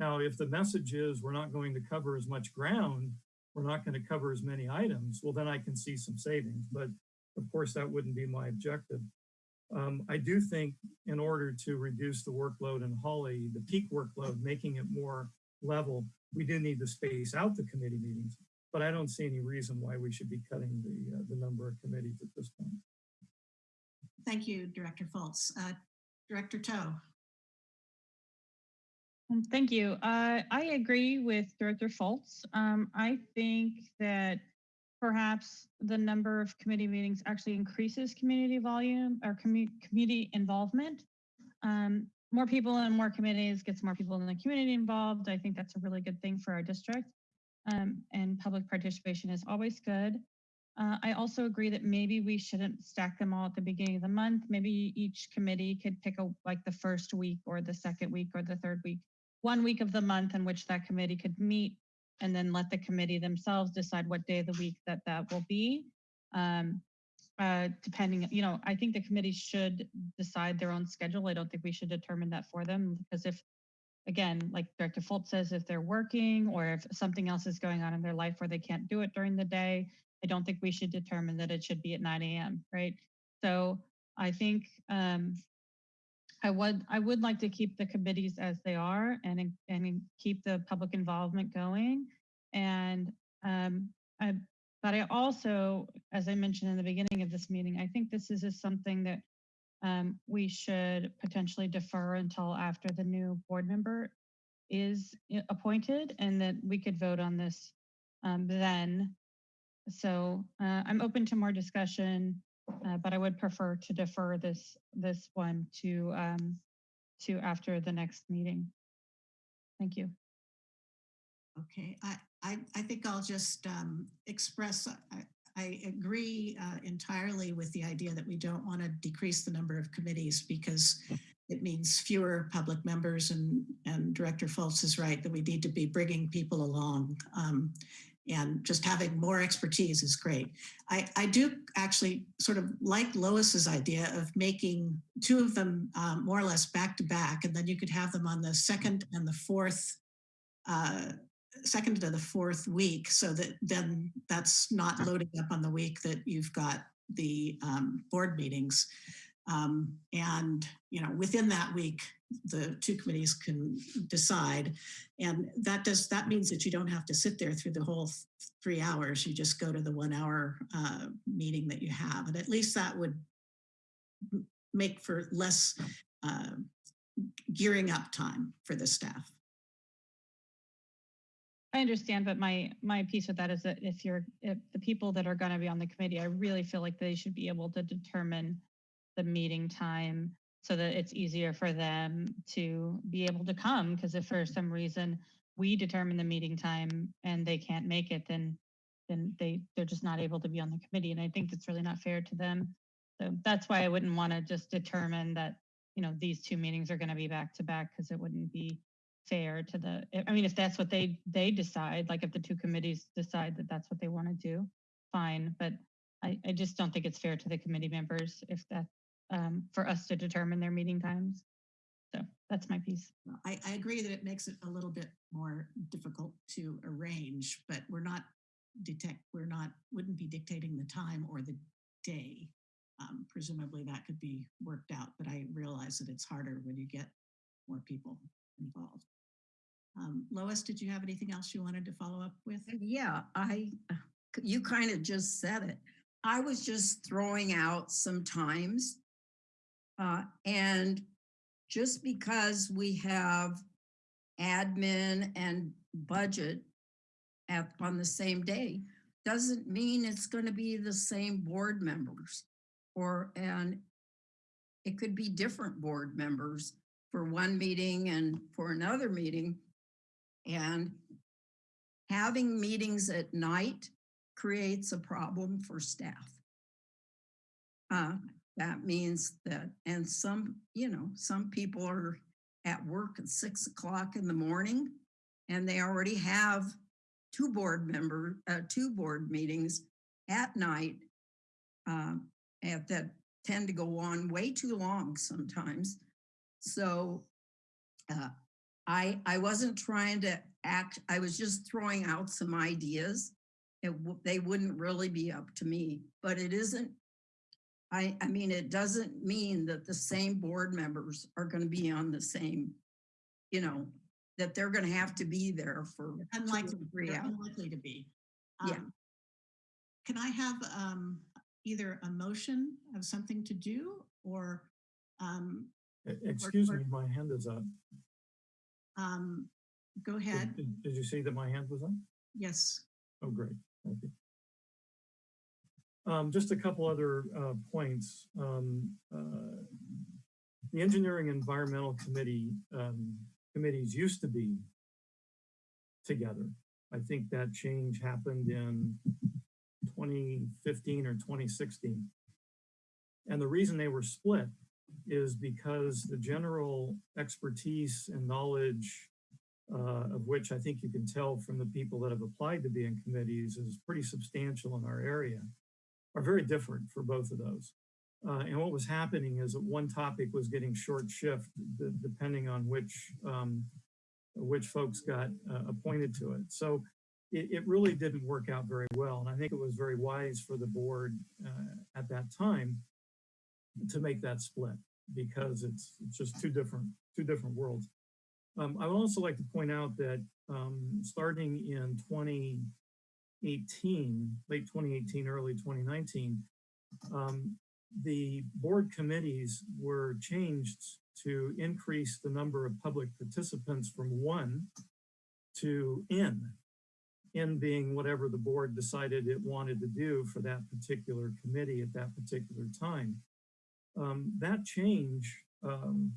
Now, if the message is we're not going to cover as much ground, we're not going to cover as many items, well, then I can see some savings. But of course, that wouldn't be my objective. Um, I do think in order to reduce the workload in Holly, the peak workload, making it more level, we do need to space out the committee meetings. But I don't see any reason why we should be cutting the, uh, the number of committees at this point. Thank you, Director Fultz. Uh, Director Toe. Um, Thank you. Uh, I agree with Director Fultz. Um, I think that perhaps the number of committee meetings actually increases community volume or commu- community involvement. Um, more people and more committees gets more people in the community involved. I think that's a really good thing for our district. Um, and public participation is always good. Uh, I also agree that maybe we shouldn't stack them all at the beginning of the month. Maybe each committee could pick a like the first week or the second week or the third week, one week of the month in which that committee could meet, and then let the committee themselves decide what day of the week that that will be. Um, uh, depending, you know, I think the committee should decide their own schedule. I don't think we should determine that for them because if, again, like Director Fultz says, if they're working or if something else is going on in their life where they can't do it during the day, I don't think we should determine that it should be at 9 a.m. Right. So I think um, I would I would like to keep the committees as they are and and keep the public involvement going. And um, I, but I also, as I mentioned in the beginning of this meeting, I think this is something that um, we should potentially defer until after the new board member is appointed, and that we could vote on this um, then. So uh, I'm open to more discussion, uh, but I would prefer to defer this this one to um, to after the next meeting. Thank you. Okay, I, I, I think I'll just um, express, I, I agree uh, entirely with the idea that we don't want to decrease the number of committees because it means fewer public members and, and Director Fultz is right that we need to be bringing people along. Um, and just having more expertise is great. I, I do actually sort of like Lois's idea of making two of them um, more or less back to back, and then you could have them on the second and the fourth uh, second to the fourth week so that then that's not loading up on the week that you've got the um, board meetings. Um, and, you know, within that week, the two committees can decide. And that does, that means that you don't have to sit there through the whole th- three hours. You just go to the one hour uh, meeting that you have. And at least that would make for less uh, gearing up time for the staff. I understand, but my my piece with that is that if you're if the people that are going to be on the committee, I really feel like they should be able to determine the meeting time so that it's easier for them to be able to come. Because if for some reason we determine the meeting time and they can't make it, then then they they're just not able to be on the committee, and I think that's really not fair to them. So that's why I wouldn't want to just determine that you know these two meetings are going to be back to back because it wouldn't be fair to the, I- I mean, if that's what they, they decide, like if the two committees decide that that's what they want to do, fine, but I, I just don't think it's fair to the committee members if that, um, for us to determine their meeting times. So that's my piece. I, I agree that it makes it a little bit more difficult to arrange, but we're not detect, we're not, wouldn't be dictating the time or the day. Um, presumably that could be worked out, but I realize that it's harder when you get more people involved. Um, Lois, did you have anything else you wanted to follow up with? Yeah, I, you kind of just said it. I was just throwing out some times. Uh, and just because we have admin and budget at, on the same day, doesn't mean it's going to be the same board members or, and it could be different board members for one meeting and for another meeting. And having meetings at night creates a problem for staff. Uh, that means that, and some, you know, some people are at work at six o'clock in the morning and they already have two board member, uh, two board meetings at night uh, and that tend to go on way too long sometimes. So uh, I, I wasn't trying to act, I was just throwing out some ideas. It, they wouldn't really be up to me, but it isn't. I, I mean, it doesn't mean that the same board members are going to be on the same, you know, that they're going to have to be there for two or Unlikely, three hours. unlikely to be. Yeah. Um, Can I have um, either a motion of something to do or um, Excuse or- me, my hand is up. um, go Did- ahead? Did did you see that my hand was up? Yes. Oh, great, thank you. Um, just a couple other, uh, points. Um, uh, the Engineering Environmental Committee, um, committees used to be together. I think that change happened in twenty fifteen or twenty sixteen. And the reason they were split is because the general expertise and knowledge uh, of which I think you can tell from the people that have applied to be in committees is pretty substantial in our area, are very different for both of those. Uh, and what was happening is that one topic was getting short shift depending on which um, which folks got uh, appointed to it. So it, it really didn't work out very well. And I think it was very wise for the board uh, at that time to make that split because it's, it's just two different two different worlds. Um, I would also like to point out that um, starting in 2018, late 2018, early 2019, um, the board committees were changed to increase the number of public participants from one to N, N being whatever the board decided it wanted to do for that particular committee at that particular time. Um, that change, um,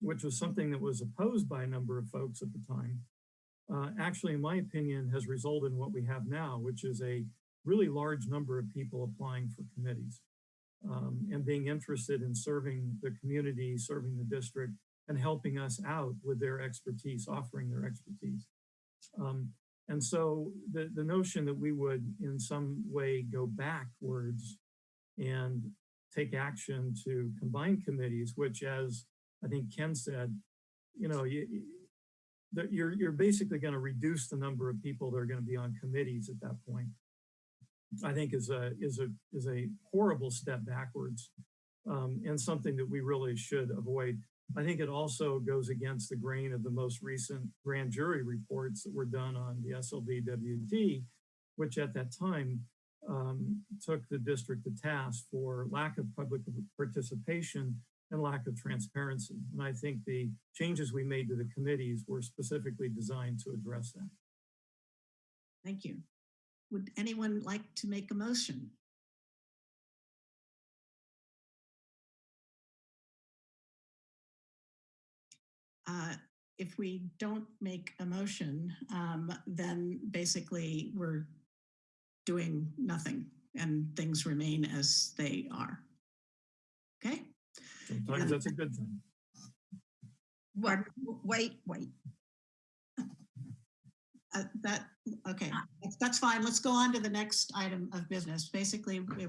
which was something that was opposed by a number of folks at the time, uh, actually, in my opinion, has resulted in what we have now, which is a really large number of people applying for committees um, and being interested in serving the community, serving the district, and helping us out with their expertise, offering their expertise. Um, and so the, the notion that we would in some way go backwards and take action to combine committees, which as I think Ken said, you know, you, that you're, you're basically going to reduce the number of people that are going to be on committees at that point. I think is a is a is a horrible step backwards um, and something that we really should avoid. I think it also goes against the grain of the most recent grand jury reports that were done on the SLVWD, which at that time um, took the district to task for lack of public participation and lack of transparency. And I think the changes we made to the committees were specifically designed to address that. Thank you. Would anyone like to make a motion? Uh, if we don't make a motion, um, then basically we're doing nothing and things remain as they are. Okay? Sometimes that's a good thing. What, wait, wait. Uh, that, okay, that's, fine. Let's go on to the next item of business. Basically, we,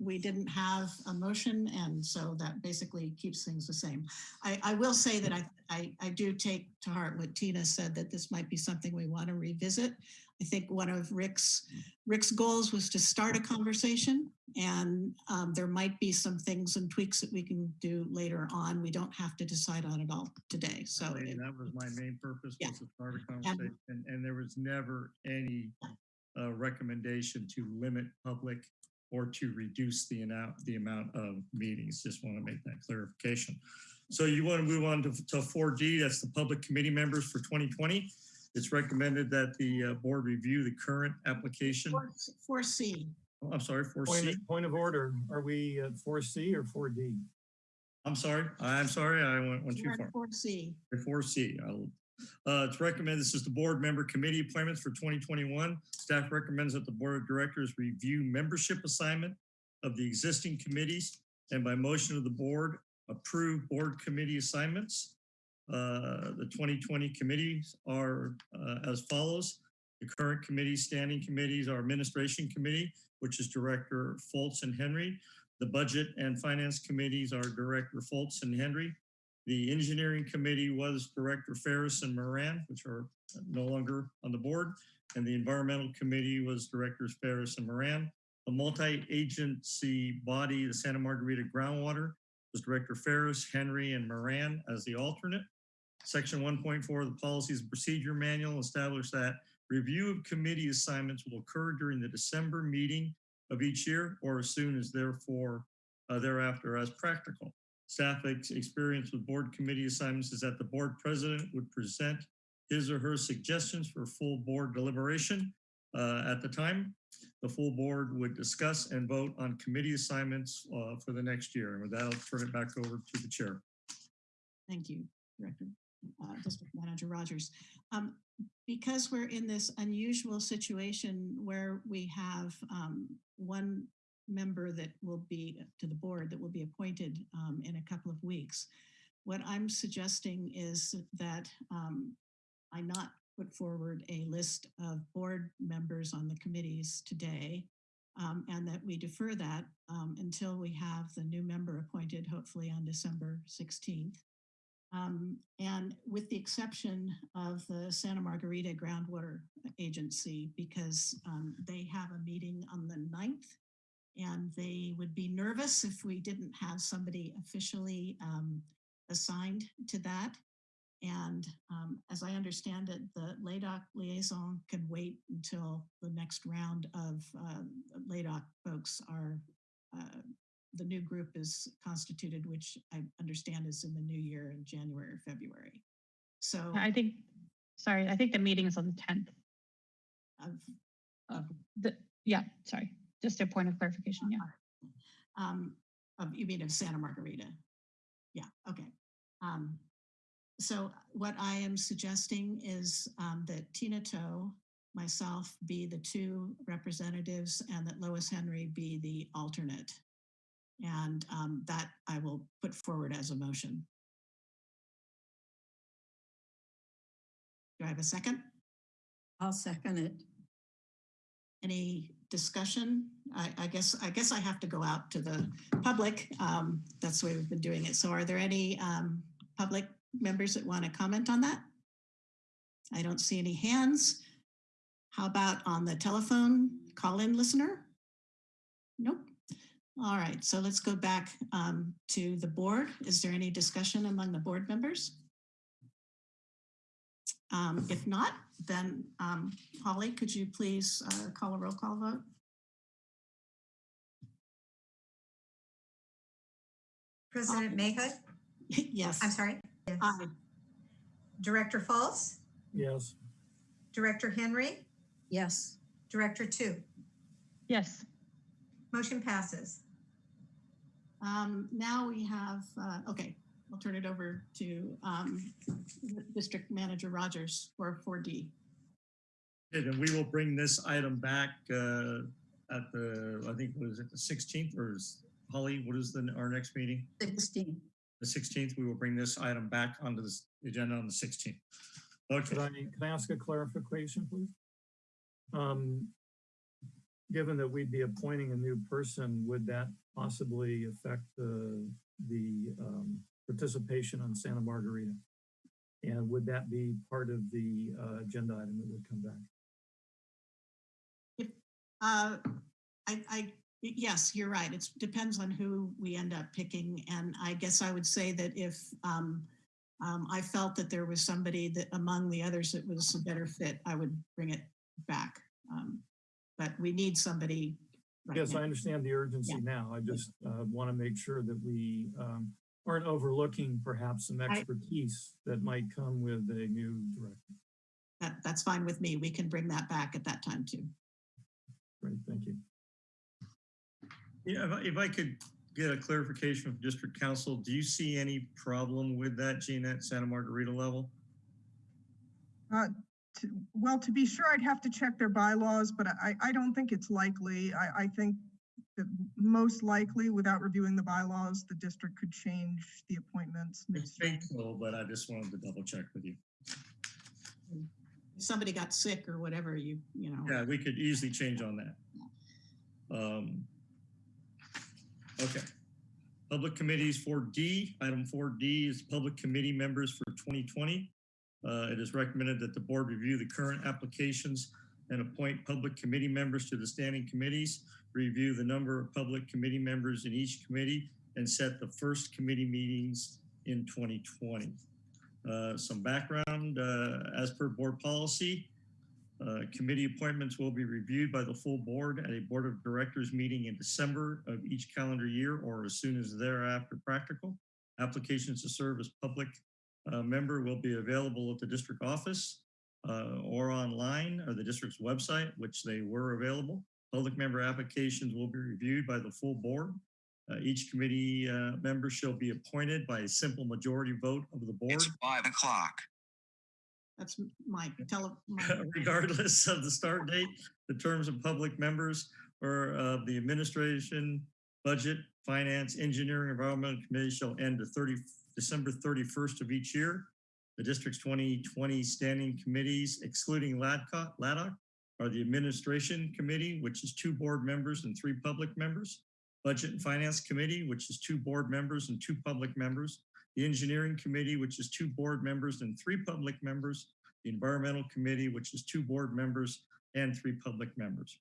we didn't have a motion and so that basically keeps things the same. I, I will say that I, I, I do take to heart what Tina said, that this might be something we want to revisit. I think one of Rick's, Rick's goals was to start a conversation and um, there might be some things and tweaks that we can do later on. We don't have to decide on it all today. So I mean, it- that was my main purpose, Yeah. was to start a conversation, and, and there was never any uh, recommendation to limit public or to reduce the amount, the amount of meetings. Just want to make that clarification. So you want to move on to, to 4D, that's the public committee members for 2020. It's recommended that the uh, board review the current application. Four- Four C, Oh, I'm sorry, 4C. Point, of- point of order, are we at 4C or 4D? I'm sorry, I'm sorry, I went, went too far. four C. Four C. Uh, it's recommended, this is the board member committee appointments for 2021. Staff recommends that the board of directors review membership assignment of the existing committees and by motion of the board, approve board committee assignments. Uh, the 2020 committees are uh, as follows. The current committee, standing committees, are administration committee, which is Director Fultz and Henry. The budget and finance committees are Director Fultz and Henry. The engineering committee was Director Ferris and Moran, which are no longer on the board. And the environmental committee was Directors Ferris and Moran. The multi-agency body, the Santa Margarita Groundwater, was Director Ferris, Henry, and Moran as the alternate. Section 1.4 of the Policies and Procedure Manual established that review of committee assignments will occur during the December meeting of each year or as soon as therefore uh, thereafter as practical. Staff ex- experience with board committee assignments is that the board president would present his or her suggestions for full board deliberation. Uh, at the time, the full board would discuss and vote on committee assignments uh, for the next year. And with that, I'll turn it back over to the chair. Thank you, Director, uh, District Manager Rogers. Um, because we're in this unusual situation where we have um, one member that will be to the board that will be appointed um, in a couple of weeks. What I'm suggesting is that um, I not put forward a list of board members on the committees today, um, and that we defer that um, until we have the new member appointed, hopefully on December 16th. Um, and with the exception of the Santa Margarita Groundwater Agency, because um, they have a meeting on the 9th, and they would be nervous if we didn't have somebody officially um, assigned to that. And um, as I understand it, the LADOC liaison can wait until the next round of um, LADOC folks are, uh, the new group is constituted, which I understand is in the new year in January or February. So I think, sorry, I think the meeting is on the 10th. of, of The, yeah, sorry, just a point of clarification, yeah. um, of, you mean of Santa Margarita? Yeah, okay. Um, so what I am suggesting is um, that Tina Toe, myself be the two representatives and that Lois Henry be the alternate. And um, that I will put forward as a motion. Do I have a second? I'll second it. Any discussion? I, I guess, I guess I have to go out to the public. Um, that's the way we've been doing it. So are there any um, public members that want to comment on that? I don't see any hands. How about on the telephone call-in listener? Nope. All right, so let's go back um, to the board. Is there any discussion among the board members? Um, if not, then um, Holly, could you please uh, call a roll call vote? President Mahood, (laughs) Yes. I'm sorry. Yes. Aye. Director Fultz, Yes. Director Henry, Yes. Director Toe. Yes, Motion passes. Um, now we have, uh, okay, I'll turn it over to um, District Manager Rogers for 4D. And we will bring this item back uh, at the, I think, was it the 16th or is Holly, what is the, our next meeting? 16. The 16th, we will bring this item back onto this agenda on the 16th. Could I, Okay, can I ask a clarification, please? Um, given that we'd be appointing a new person, would that possibly affect the, the, um, participation on Santa Margarita? And would that be part of the, uh, agenda item that would come back? Uh, I, I, yes, you're right. It depends on who we end up picking. And I guess I would say that if um, um, I felt that there was somebody that among the others that was a better fit, I would bring it back. Um, But we need somebody. Right Yes. I understand the urgency now. I just, uh, want to make sure that we, um, aren't overlooking perhaps some I- expertise that might come with a new director. That, that's fine with me. We can bring that back at that time too. Great, thank you. yeah, if I- if I could get a clarification from district counsel, do you see any problem with that, Gina, at Santa Margarita level? Uh, to- Well, to be sure, I'd have to check their bylaws, but I, I don't think it's likely. I, I think that most likely, without reviewing the bylaws, the district could change the appointments I midstream. think so, but I just wanted to double check with you. If somebody got sick or whatever, you, you know. Yeah, we could easily change on that. Um, Okay. Public committees for D, item four D is public committee members for 2020. Uh, It is recommended that the board review the current applications and appoint public committee members to the standing committees, review the number of public committee members in each committee, and set the first committee meetings in 2020. Uh, Some background, uh, as per board policy, uh, Committee appointments will be reviewed by the full board at a Board of Directors meeting in December of each calendar year or as soon as thereafter practical. Applications to serve as public member will be available at the district office uh, or online or the district's website, which they were available. Public member applications will be reviewed by the full board. Uh, Each committee uh, member shall be appointed by a simple majority vote of the board. It's five o'clock. That's my (laughs) tele. my- (laughs) regardless of the start (laughs) date, the terms of public members or of the administration, budget, finance, engineering, environmental committee shall end the 30, December 31st of each year. The district's 2020 standing committees excluding Ladcock, LADOC are the Administration Committee, which is two board members and three public members. Budget and Finance Committee, which is two board members and two public members. The Engineering Committee, which is two board members and three public members. The Environmental Committee, which is two board members and three public members.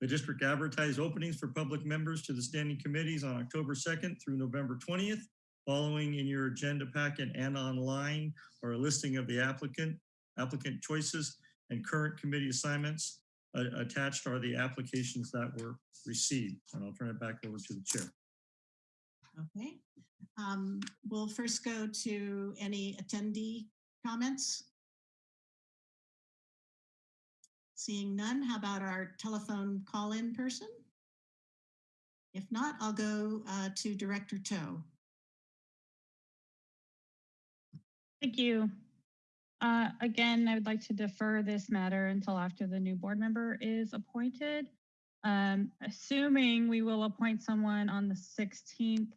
The district advertised openings for public members to the standing committees on October 2nd through November 20th. Following in your agenda packet and online are a listing of the applicant, applicant choices and current committee assignments. Uh, attached are the applications that were received. And I'll turn it back over to the chair. Okay. Um, We'll first go to any attendee comments. Seeing none, how about our telephone call-in person? If not, I'll go uh, to Director Toe. Thank you. Uh, Again, I would like to defer this matter until after the new board member is appointed. Um, Assuming we will appoint someone on the 16th,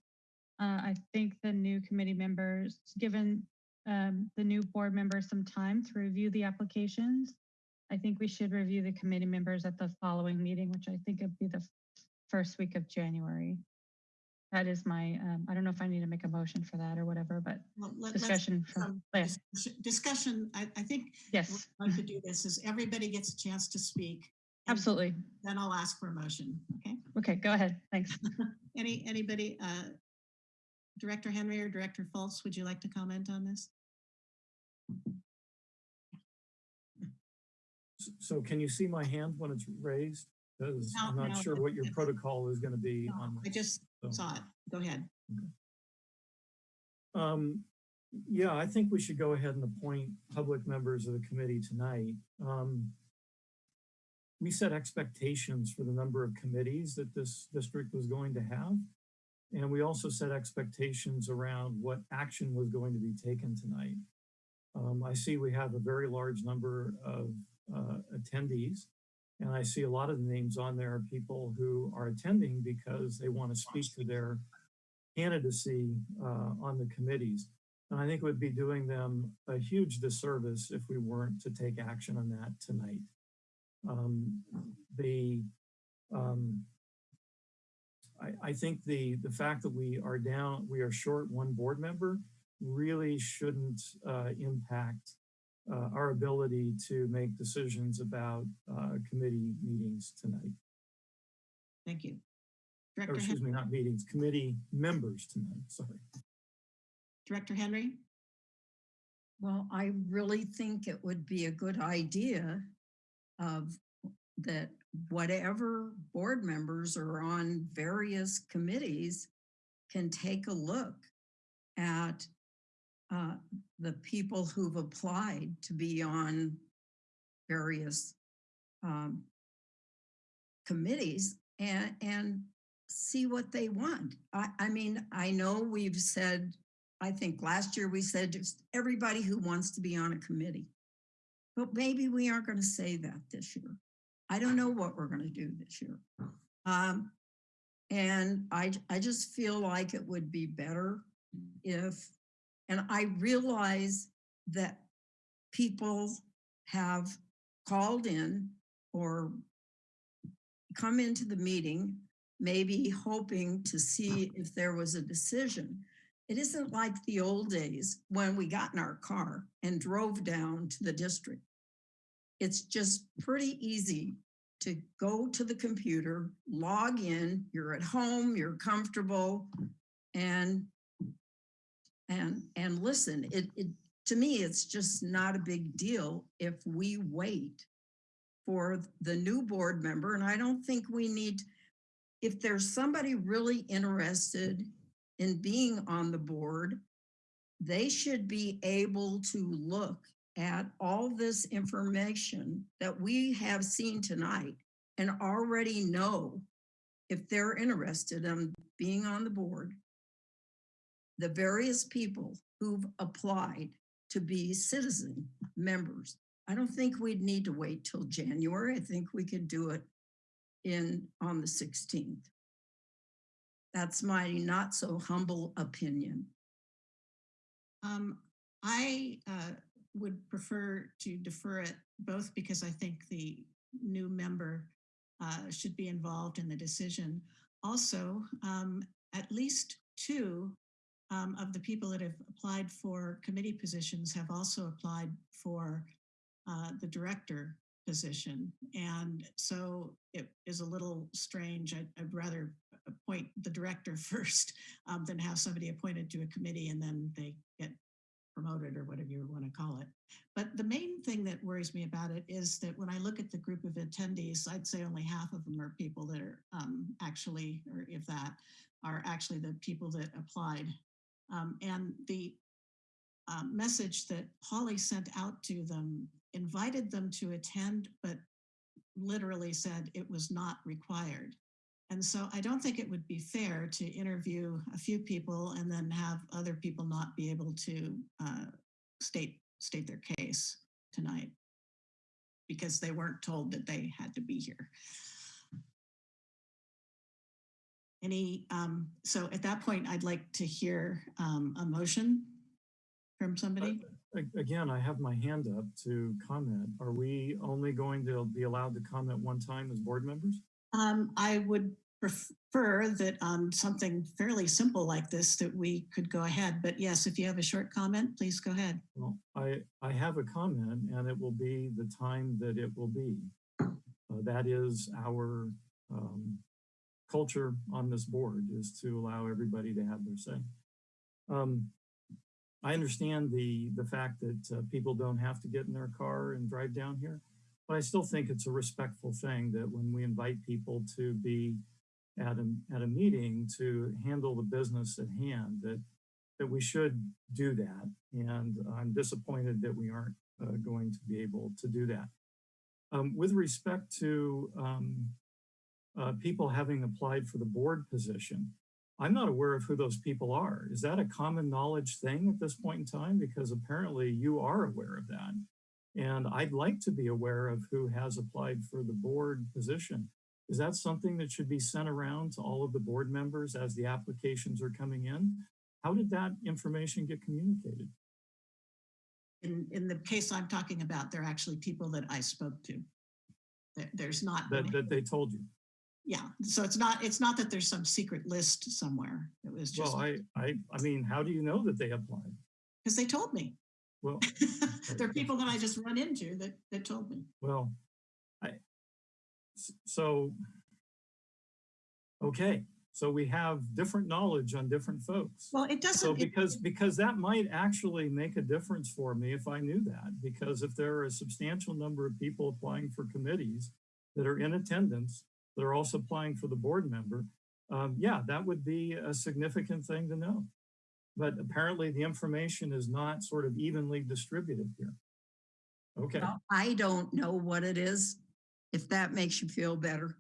uh, I think the new committee members, given um, the new board members some time to review the applications, I think we should review the committee members at the following meeting, which I think would be the first week of January. That is my, um, I don't know if I need to make a motion for that or whatever, but Well, let- discussion from, um, yeah, Discussion, I, I think yes, I'd like to do this is everybody gets a chance to speak. absolutely. Then I'll ask for a motion, okay? Okay, go ahead. Thanks. (laughs) Any, anybody, uh, Director Henry or Director Fultz, would you like to comment on this? So can you see my hand when it's raised? Because I'm not no, sure what your (laughs) protocol is going to be No, on. I just so. saw it. Go ahead. Um, yeah, I think we should go ahead and appoint public members of the committee tonight. Um, we set expectations for the number of committees that this district was going to have. And we also set expectations around what action was going to be taken tonight. Um, I see we have a very large number of uh, attendees. And I see a lot of the names on there are people who are attending because they want to speak to their candidacy uh, on the committees. And I think it would be doing them a huge disservice if we weren't to take action on that tonight. Um, the, um, I, I think the, the fact that we are down, we are short one board member really shouldn't uh, impact uh, our ability to make decisions about uh, committee meetings tonight. Thank you. Or Director, excuse Hen- me, not meetings, committee members tonight, sorry. Director Henry? Well, I really think it would be a good idea of that whatever board members are on various committees can take a look at uh, the people who've applied to be on various um, committees and, and see what they want. I, I mean, I know we've said I think last year we said just everybody who wants to be on a committee. But maybe we aren't going to say that this year. I don't know what we're going to do this year. Um, and I, I just feel like it would be better if, and I realize that people have called in or come into the meeting, maybe hoping to see if there was a decision. It isn't like the old days when we got in our car and drove down to the district. It's just pretty easy to go to the computer, log in, you're at home, you're comfortable, and and and listen. It, it to me, it's just not a big deal if we wait for the new board member. And I don't think we need, if there's somebody really interested in being on the board, they should be able to look at all this information that we have seen tonight and already know if they're interested in being on the board, the various people who've applied to be citizen members. I don't think we'd need to wait till January. I think we could do it in on the 16th. That's my not so humble opinion. Um, I uh, would prefer to defer it both because I think the new member uh, should be involved in the decision. Also, um, at least two um, of the people that have applied for committee positions have also applied for uh, the director position. And so it is a little strange. I'd, I'd rather appoint the director (laughs) first um, than have somebody appointed to a committee and then they get promoted or whatever you want to call it. But the main thing that worries me about it is that when I look at the group of attendees, I'd say only half of them are people that are um, actually, or if that, are actually the people that applied. Um, and the uh, message that Holly sent out to them invited them to attend, but literally said it was not required. And so I don't think it would be fair to interview a few people and then have other people not be able to uh, state state their case tonight because they weren't told that they had to be here. Any, um, so at that point, I'd like to hear um, a motion from somebody. A- Again, I have my hand up to comment. Are we only going to be allowed to comment one time as board members? Um, I would prefer that on something fairly simple like this, that we could go ahead. But yes, if you have a short comment, please go ahead. Well, I, I have a comment and it will be the time that it will be. Uh, that is our um, culture on this board is to allow everybody to have their say. Um, I understand the, the fact that uh, people don't have to get in their car and drive down here, but I still think it's a respectful thing that when we invite people to be at a, at a meeting to handle the business at hand, that, that we should do that. And I'm disappointed that we aren't uh, going to be able to do that. Um, with respect to um, uh, people having applied for the board position, I'm not aware of who those people are. Is that a common knowledge thing at this point in time? Because apparently you are aware of that. And I'd like to be aware of who has applied for the board position. Is that something that should be sent around to all of the board members as the applications are coming in? How did that information get communicated? In, in the case I'm talking about, they're actually people that I spoke to. There's not. That, that they told you? Yeah, so it's not, it's not that there's some secret list somewhere. It was just, Well, I, I, I mean, how do you know that they applied? because they told me. Well, (laughs) There are people that I just run into that, that told me. well, I so, okay, so we have different knowledge on different folks. Well, it doesn't, So because, because that might actually make a difference for me if I knew that, because if there are a substantial number of people applying for committees that are in attendance, that are also applying for the board member, um, yeah, that would be a significant thing to know. But apparently the information is not sort of evenly distributed here. Okay, Well, I don't know what it is, if that makes you feel better.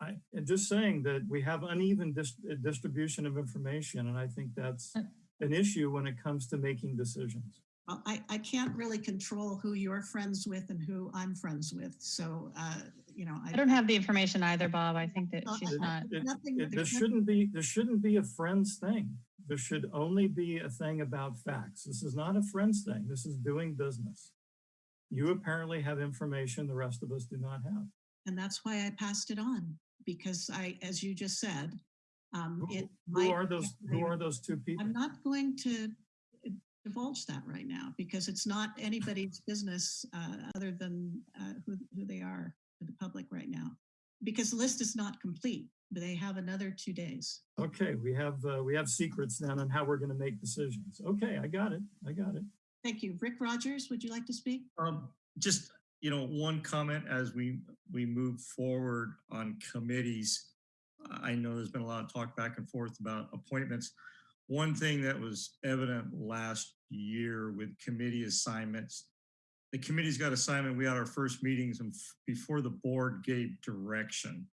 I, and just saying that we have uneven dis- uh, distribution of information, and I think that's an issue when it comes to making decisions. Well, I, I can't really control who you're friends with and who I'm friends with. So, uh, you know. I don't have the information either, Bob. I think that Well, she's I- not. It- Nothing. it- there's This shouldn't be, this shouldn't be a friends thing. There should only be a thing about facts. This is not a friends thing. This is doing business. You apparently have information the rest of us do not have. And that's why I passed it on, because I, as you just said, um, Who it. who might are those, who are those two people? I'm not going to divulge that right now because it's not anybody's business uh, other than uh, who, who they are to the public right now. Because the list is not complete, but they have another two days. Okay, we have, uh, we have secrets then on how we're gonna make decisions. Okay, I got it. I got it. Thank you. Rick Rogers, would you like to speak? Um, just, you know, one comment as we, we move forward on committees. I know there's been a lot of talk back and forth about appointments. One thing that was evident last year with committee assignments, the committee's got assignment, we had our first meetings before the board gave direction.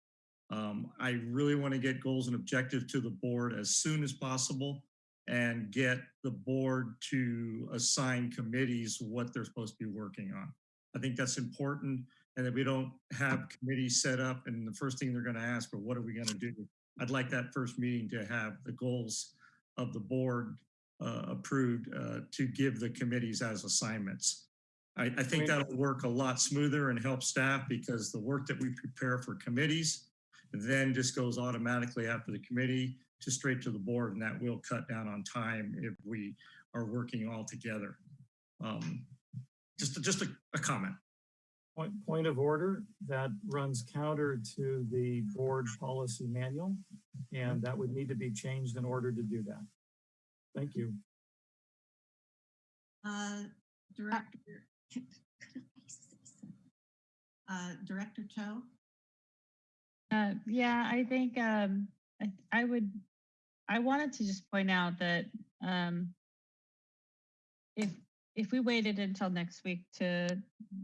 Um, I really want to get goals and objectives to the board as soon as possible and get the board to assign committees what they're supposed to be working on. I think that's important and that we don't have committees set up and the first thing they're going to ask, well, what are we going to do? I'd like that first meeting to have the goals of the board uh, approved uh, to give the committees as assignments. I, I think that'll work a lot smoother and help staff because the work that we prepare for committees then just goes automatically after the committee to straight to the board and that will cut down on time if we are working all together. Um, just, just a, a comment. Point, point of order, that runs counter to the board policy manual, and that would need to be changed in order to do that. Thank you. Uh, Director. Uh, Director Toe? Uh, yeah, I think um, I, I would. I wanted to just point out that um, if if we waited until next week to,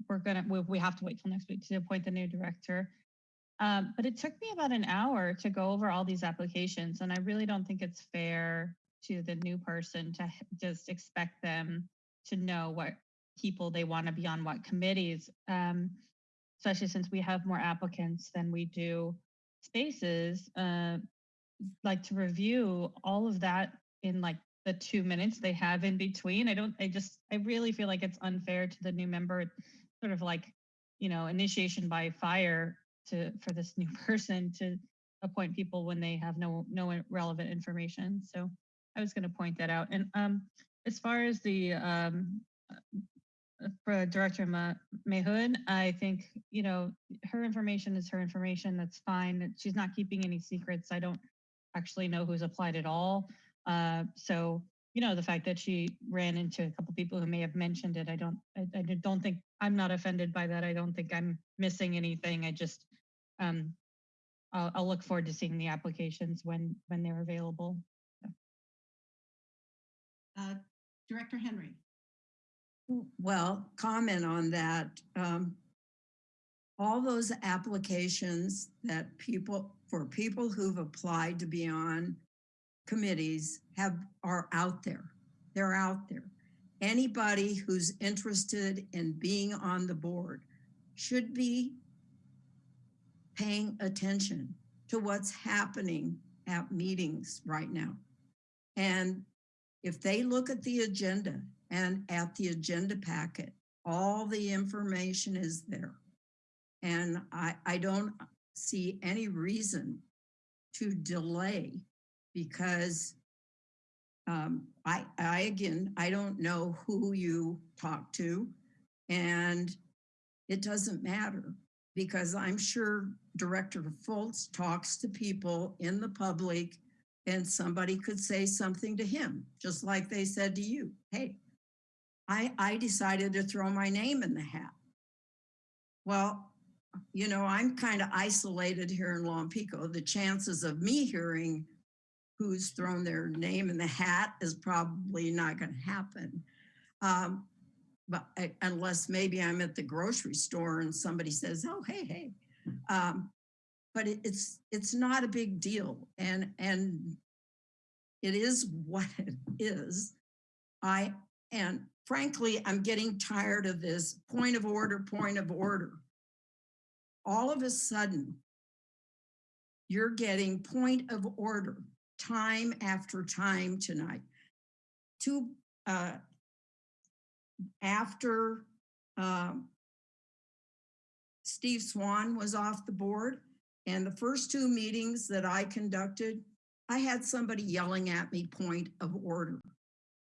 we're gonna we, we have to wait till next week to appoint the new director. Um, but it took me about an hour to go over all these applications, and I really don't think it's fair to the new person to just expect them to know what people they want to be on what committees. Um, especially since we have more applicants than we do spaces, uh, like to review all of that in like the two minutes they have in between. I don't, I just, I really feel like it's unfair to the new member, sort of like, you know, initiation by fire to, for this new (laughs) person to appoint people when they have no, no relevant information. So I was going to point that out. And um, as far as the um, uh, for Director Ma- Mahood, I think, you know, her information is her information. That's fine. She's not keeping any secrets. I don't actually know who's applied at all. Uh, so, you know, the fact that she ran into a couple people who may have mentioned it, I don't, I, I don't think, I'm not offended by that. I don't think I'm missing anything. I just, um, I'll, I'll look forward to seeing the applications when, when they're available. Uh, Director Henry? Well, comment on that. Um, all those applications that people, for people who've applied to be on committees have, are out there. They're out there. Anybody who's interested in being on the board should be paying attention to what's happening at meetings right now. And if they look at the agenda and at the agenda packet, all the information is there. And I, I don't see any reason to delay because um, I, I, again, I don't know who you talk to and it doesn't matter because I'm sure Director Fultz talks to people in the public and somebody could say something to him, just like they said to you. Hey, I, I decided to throw my name in the hat. Well, you know, I'm kind of isolated here in Long Lompico. The chances of me hearing who's thrown their name in the hat is probably not going to happen. Um, but I- unless maybe I'm at the grocery store and somebody says, oh, hey, hey. Um, but it, it's it's not a big deal. And and it is what it is. I and frankly, I'm getting tired of this point of order, point of order. All of a sudden, you're getting point of order time after time tonight. Two uh, after um, Steve Swan was off the board, and the first two meetings that I conducted, I had somebody yelling at me point of order.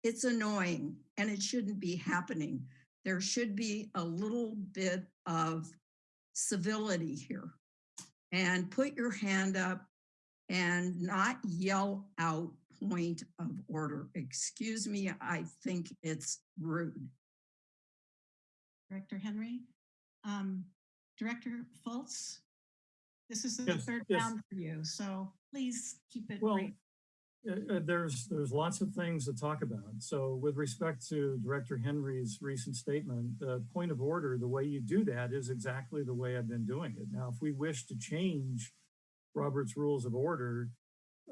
It's annoying and it shouldn't be happening. There should be a little bit of civility here. And put your hand up and not yell out point of order. Excuse me, I think it's rude. Director Henry? Um, Director Fultz, This is the Yes, third yes. round for you, so please keep it Well, brief. uh, uh, there's, there's lots of things to talk about. So with respect to Director Henry's recent statement, the point of order, the way you do that is exactly the way I've been doing it. Now, if we wish to change Robert's Rules of Order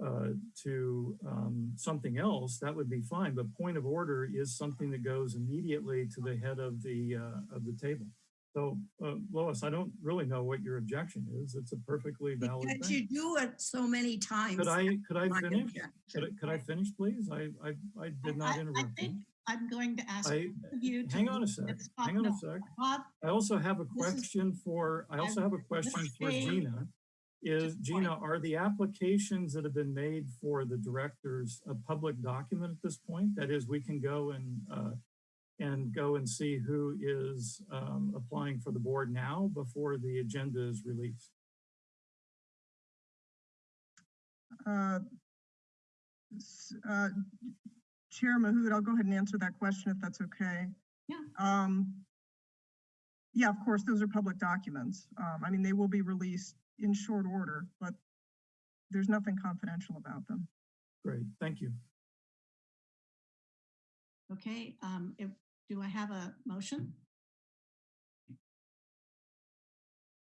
uh, to um, something else, that would be fine. But point of order is something that goes immediately to the head of the, uh, of the table. So uh, Lois, I don't really know what your objection is. It's a perfectly valid Because thing. you do it so many times. Could I, could I finish? objection. Could I, could I finish, please? I, I, I did not I- interrupt. I think I'm going to ask I, you to. hang on a sec, at this Bob- hang on a sec. Bob, I also have a This is- question for, I also have a question for Dave, Gina. Is Gina, are the applications that have been made for the directors a public document at this point? That is, we can go and, uh, and go and see who is, um, applying for the board now before the agenda is released? Uh, uh, Chair Mahood, I'll go ahead and answer that question if that's okay. Yeah. Um, yeah, of course, those are public documents. Um, I mean, they will be released in short order, but there's nothing confidential about them. Great, thank you. Okay, um, if, do I have a motion?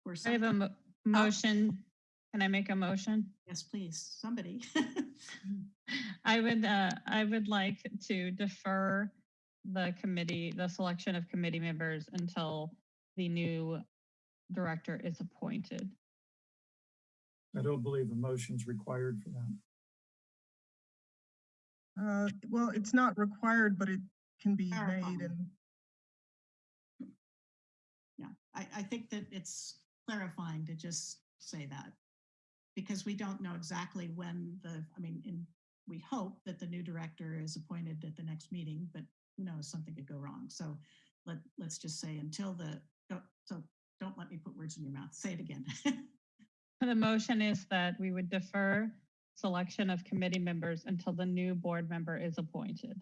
Or I have a mo- motion. Can I make a motion? Yes, please, somebody. (laughs) I would, uh, I would like to defer the committee, the selection of committee members until the new director is appointed. I don't believe a motion's required for that. Uh, well, it's not required, but it can be Clarifying. made and Yeah, I, I think that it's clarifying to just say that. Because we don't know exactly when the, I mean, in, we hope that the new director is appointed at the next meeting, but who knows, something could go wrong. So let, let's just say until the, don't- so don't let me put words in your mouth. Say it again. (laughs) The motion is that we would defer selection of committee members until the new board member is appointed.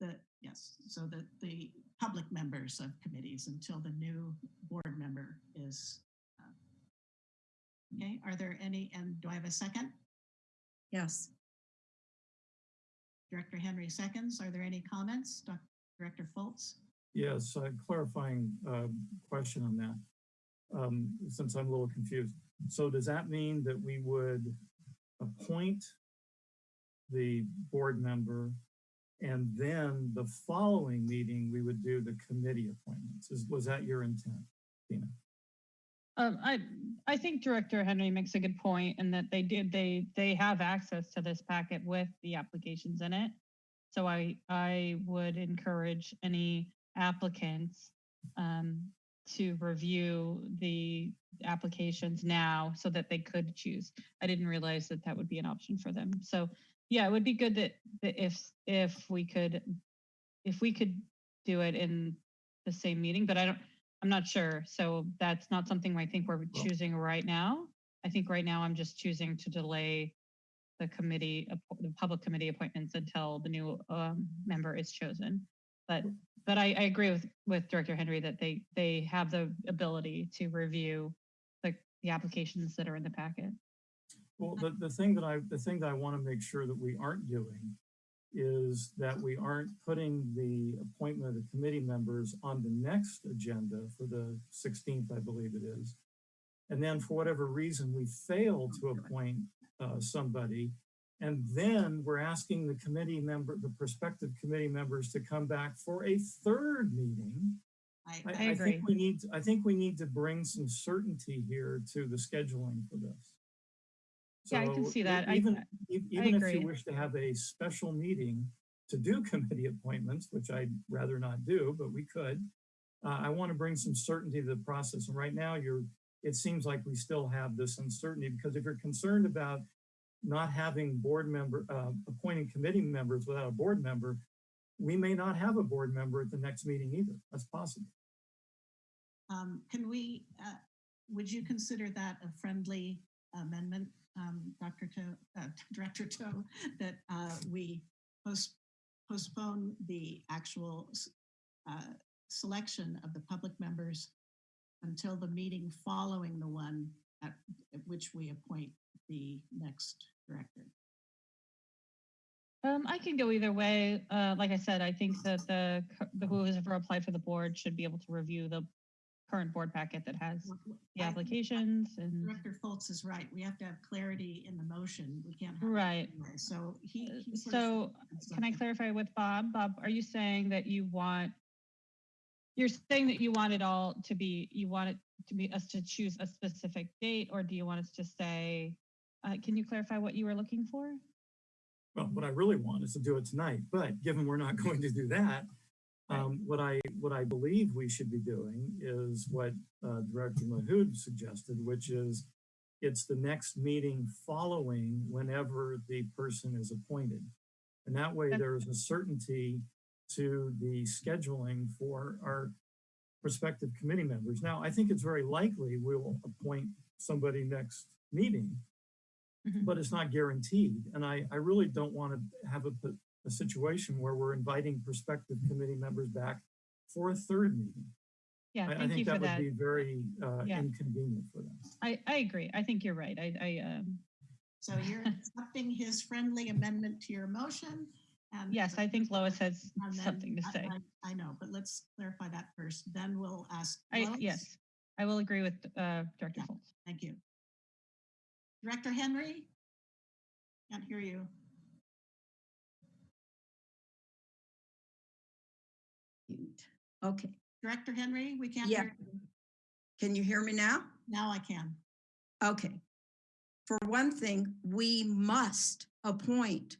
The, yes, so that the public members of committees until the new board member is. uh, Okay, are there any, and do I have a second? Yes. Director Henry seconds. Are there any comments? Doc- Director Fultz? Yes, a clarifying uh, question on that, um, since I'm a little confused. So does that mean that we would appoint the board member and then the following meeting, we would do the committee appointments? Is, was that your intent, Tina? Um, I, I think Director Henry makes a good point in that they did, they, they have access to this packet with the applications in it. So I, I would encourage any applicants, um, to review the applications now so that they could choose. I didn't realize that that would be an option for them. So, yeah, it would be good that, that if, if we could, if we could do it in the same meeting, but I don't, I'm not sure. So that's not something I think we're choosing right now. I think right now I'm just choosing to delay the committee, the public committee appointments until the new um, member is chosen. But, but I, I agree with, with Director Henry that they, they have the ability to review the, the applications that are in the packet. Well, the, the thing that I, the thing that I want to make sure that we aren't doing is that we aren't putting the appointment of committee members on the next agenda for the 16th, I believe it is. And then for whatever reason, we fail to appoint uh, somebody. And then we're asking the committee member, the prospective committee members to come back for a third meeting. I, I, I I agree. think we need, I think we need to bring some certainty here to the scheduling for this. Yeah, I can see that. I- Even, e- even if you wish to have a special meeting to do (laughs) committee appointments, which I'd rather not do, but we could. Uh, I want to bring some certainty to the process. And right now you're, it seems like we still have this uncertainty because if you're concerned about not having board member, uh, appointing committee members without a board member, we may not have a board member at the next meeting either. That's possible. Um, can we, uh, would you consider that a friendly amendment, um, Dr. Toe, uh, (laughs) Director Toe, that, uh, we post, postpone the actual, uh, selection of the public members until the meeting following the one at, at which we appoint the next director? Um, I can go either way. Uh, like I said, I think that the, the who has ever applied for the board should be able to review the current board packet that has the applications and, Director Fultz is right. We have to have clarity in the motion. We can't have. right. anyway. So he. Uh, he So can I clarify with Bob? Bob, are you saying that you want, you're saying that you want it all to be, you want it to be us to choose a specific date, or do you want us to say, uh, can you clarify what you were looking for? Well, what I really want is to do it tonight, but given we're not (laughs) going to do that, um, what I, what I believe we should be doing is what, uh, Director Mahood suggested, which is it's the next meeting following whenever the person is appointed. And that way there is a certainty to the scheduling for our prospective committee members. Now, I think it's very likely we will appoint somebody next meeting, Mhm. but it's not guaranteed. And I, I really don't want to have a situation where we're inviting prospective committee members back for a third meeting. Yeah, I, I thank you think for that would that. be very uh, Yeah. inconvenient for them. I, I agree. I think you're right. I, I, um, So you're (laughs) accepting his friendly amendment to your motion? and- yes, I think Lois has then- something to say. I I know, but let's clarify that first. Then we'll ask. I, yes, I will agree with, uh, Director Yeah. Fultz. Thank you. Director Henry? Can't hear you. Okay, Director Henry, we can't hear you. can you hear me now? Now I can. Okay. For one thing, we must appoint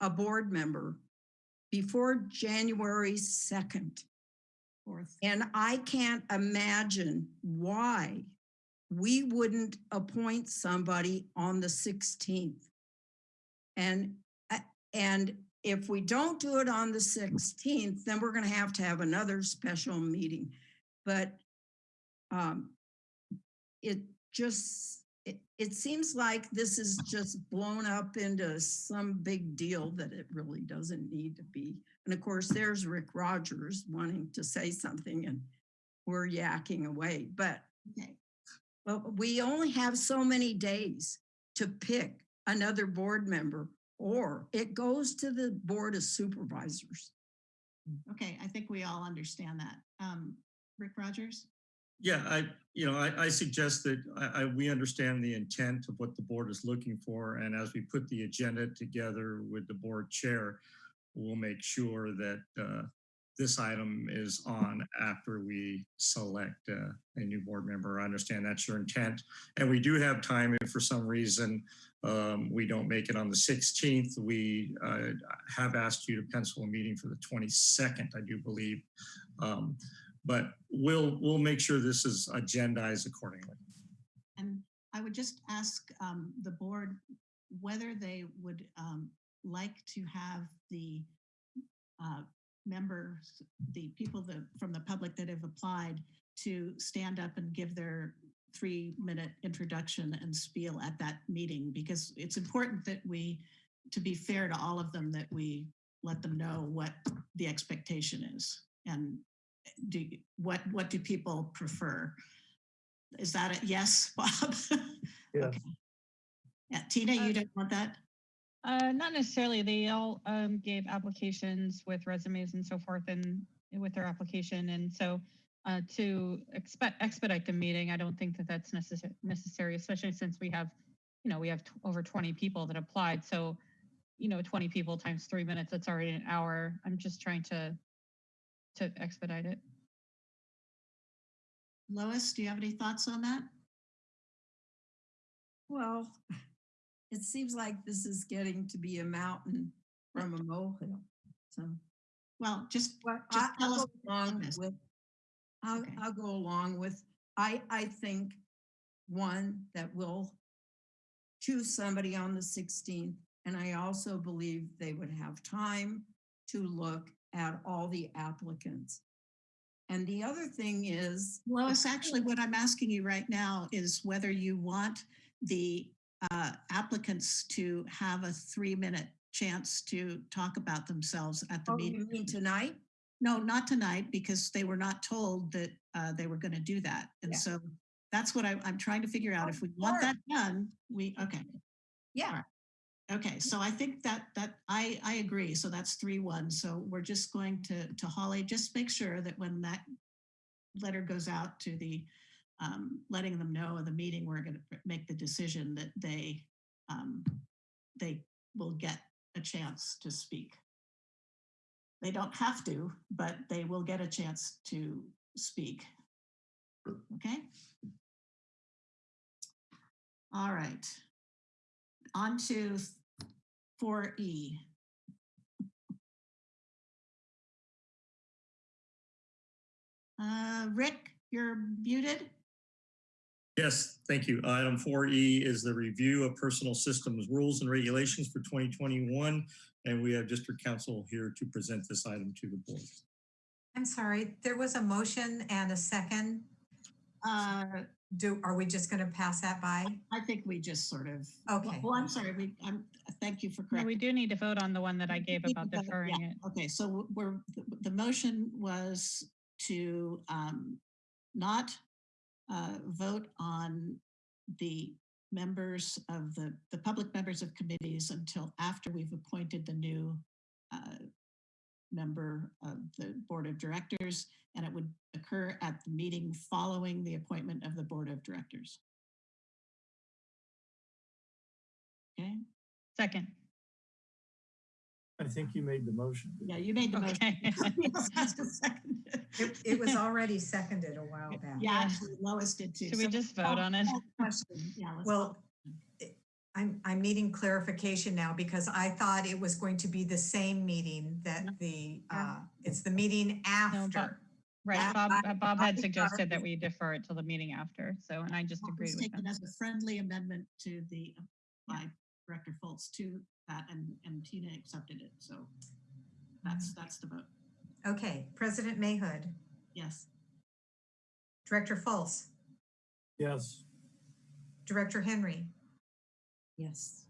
a board member before January 2nd. Fourth. And I can't imagine why we wouldn't appoint somebody on the 16th. And, uh, and if we don't do it on the 16th, then we're going to have to have another special meeting. But um, it just, it, it seems like this is just blown up into some big deal that it really doesn't need to be. And of course, there's Rick Rogers wanting to say something and we're yakking away, but Okay, but we only have so many days to pick another board member or it goes to the Board of Supervisors. okay, I think we all understand that. Um, Rick Rogers? Yeah, I, you know, I, I suggest that I, I, we understand the intent of what the board is looking for. And as we put the agenda together with the board chair, we'll make sure that uh, this item is on after we select uh, a new board member. I understand that's your intent. And we do have time if for some reason um, we don't make it on the 16th. We uh, have asked you to pencil a meeting for the 22nd, I do believe. Um, but we'll we'll make sure this is agendized accordingly. And I would just ask um, the board whether they would um, like to have the uh, members, the people that, from the public that have applied to stand up and give their three-minute introduction and spiel at that meeting, because it's important that we, to be fair to all of them, that we let them know what the expectation is. And do, what, what do people prefer? Is that a yes, (laughs) Bob? Yes. Okay. Yeah, Tina, you um, don't want that? Uh, not necessarily. They all um, gave applications with resumes and so forth and with their application. And so uh, to expect expedite the meeting, I don't think that that's necessary, necessary, especially since we have, you know, we have t- over 20 people that applied. So, you know, 20 people times three minutes, that's already an hour. I'm just trying to, to expedite it. Lois, do you have any thoughts on that? Well, it seems like this is getting to be a mountain from a molehill. So Well, just, Well, Just I- tell I'll us go along with, I'll, Okay. I'll go along with, I, I think, one, that we'll choose somebody on the 16th. And I also believe they would have time to look at all the applicants. And the other thing is, Lois, actually, what I'm asking you right now is whether you want the uh, applicants to have a three-minute chance to talk about themselves at the oh, you meeting. mean tonight? No, not tonight, because they were not told that uh, they were going to do that. And Yeah. so that's what I, I'm trying to figure out. If we want that done, we, okay. Yeah, Okay, so I think that, that, I, I agree. So that's three, one. So we're just going to, to Holly, just make sure that when that letter goes out to the, um, letting them know of the meeting, we're going to make the decision that they, um, they will get a chance to speak. They don't have to, but they will get a chance to speak. Okay? All right. On to 4E. Uh, Rick, you're muted? Yes, thank you. Item 4E is the review of personal systems rules and regulations for 2021. And we have district counsel here to present this item to the board. I'm sorry, there was a motion and a second. Uh, Do, are we just going to pass that by? I think we just sort of. Okay. Well, I'm sorry, we, I'm, thank you for No, correcting. we do need to vote on the one that I gave about to vote, deferring yeah. it. Okay, so we're, the- the motion was to um, not uh, vote on the members of the, the public members of committees until after we've appointed the new uh, member of the board of directors, and it would occur at the meeting following the appointment of the board of directors. Okay, Second. I think you made the motion. yeah, you made the motion. Okay. (laughs) Yes, just a second. It, it was already seconded a while back. Yeah, actually Lois did too. Should we just vote on it? Question. Yeah, Well, vote. I'm, I'm needing clarification now because I thought it was going to be the same meeting that the, uh, it's the meeting No, but- after. Right, That- Bob, I- uh, Bob had think suggested that we defer it till the meeting after, so, and I just That agreed was with taken him. as a friendly amendment to the, uh, by Director Fultz to that and, and Tina accepted it. So that's, that's the vote. Okay, President Mahood, Yes. Director Fultz, Yes, Director Henry, Yes.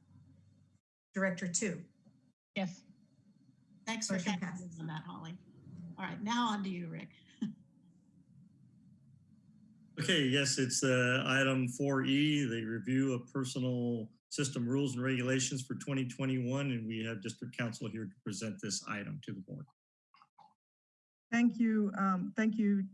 Director Toe. Yes, Thanks for Motion passes. on that, Holly. All right, now on to you, Rick. (laughs) Okay, yes, it's uh, item 4E, the review of personal system rules and regulations for 2021. And we have district counsel here to present this item to the board. Thank you. Um, thank you,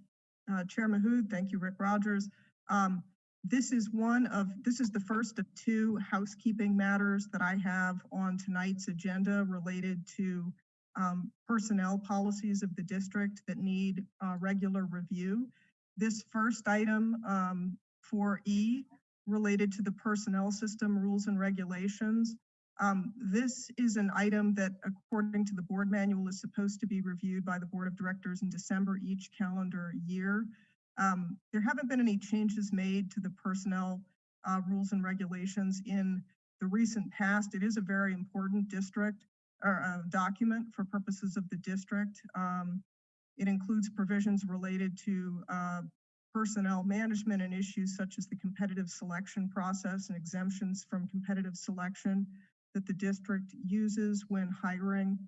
uh, Chair Mahood. Thank you, Rick Rogers. Um, this is one of, this is the first of two housekeeping matters that I have on tonight's agenda related to um, personnel policies of the district that need uh, regular review. This first item um, for E related to the personnel system rules and regulations. Um, this is an item that, according to the board manual, is supposed to be reviewed by the board of directors in December each calendar year. Um, there haven't been any changes made to the personnel uh, rules and regulations in the recent past. It is a very important district or uh, document for purposes of the district. Um, it includes provisions related to uh, personnel management and issues such as the competitive selection process and exemptions from competitive selection that the district uses when hiring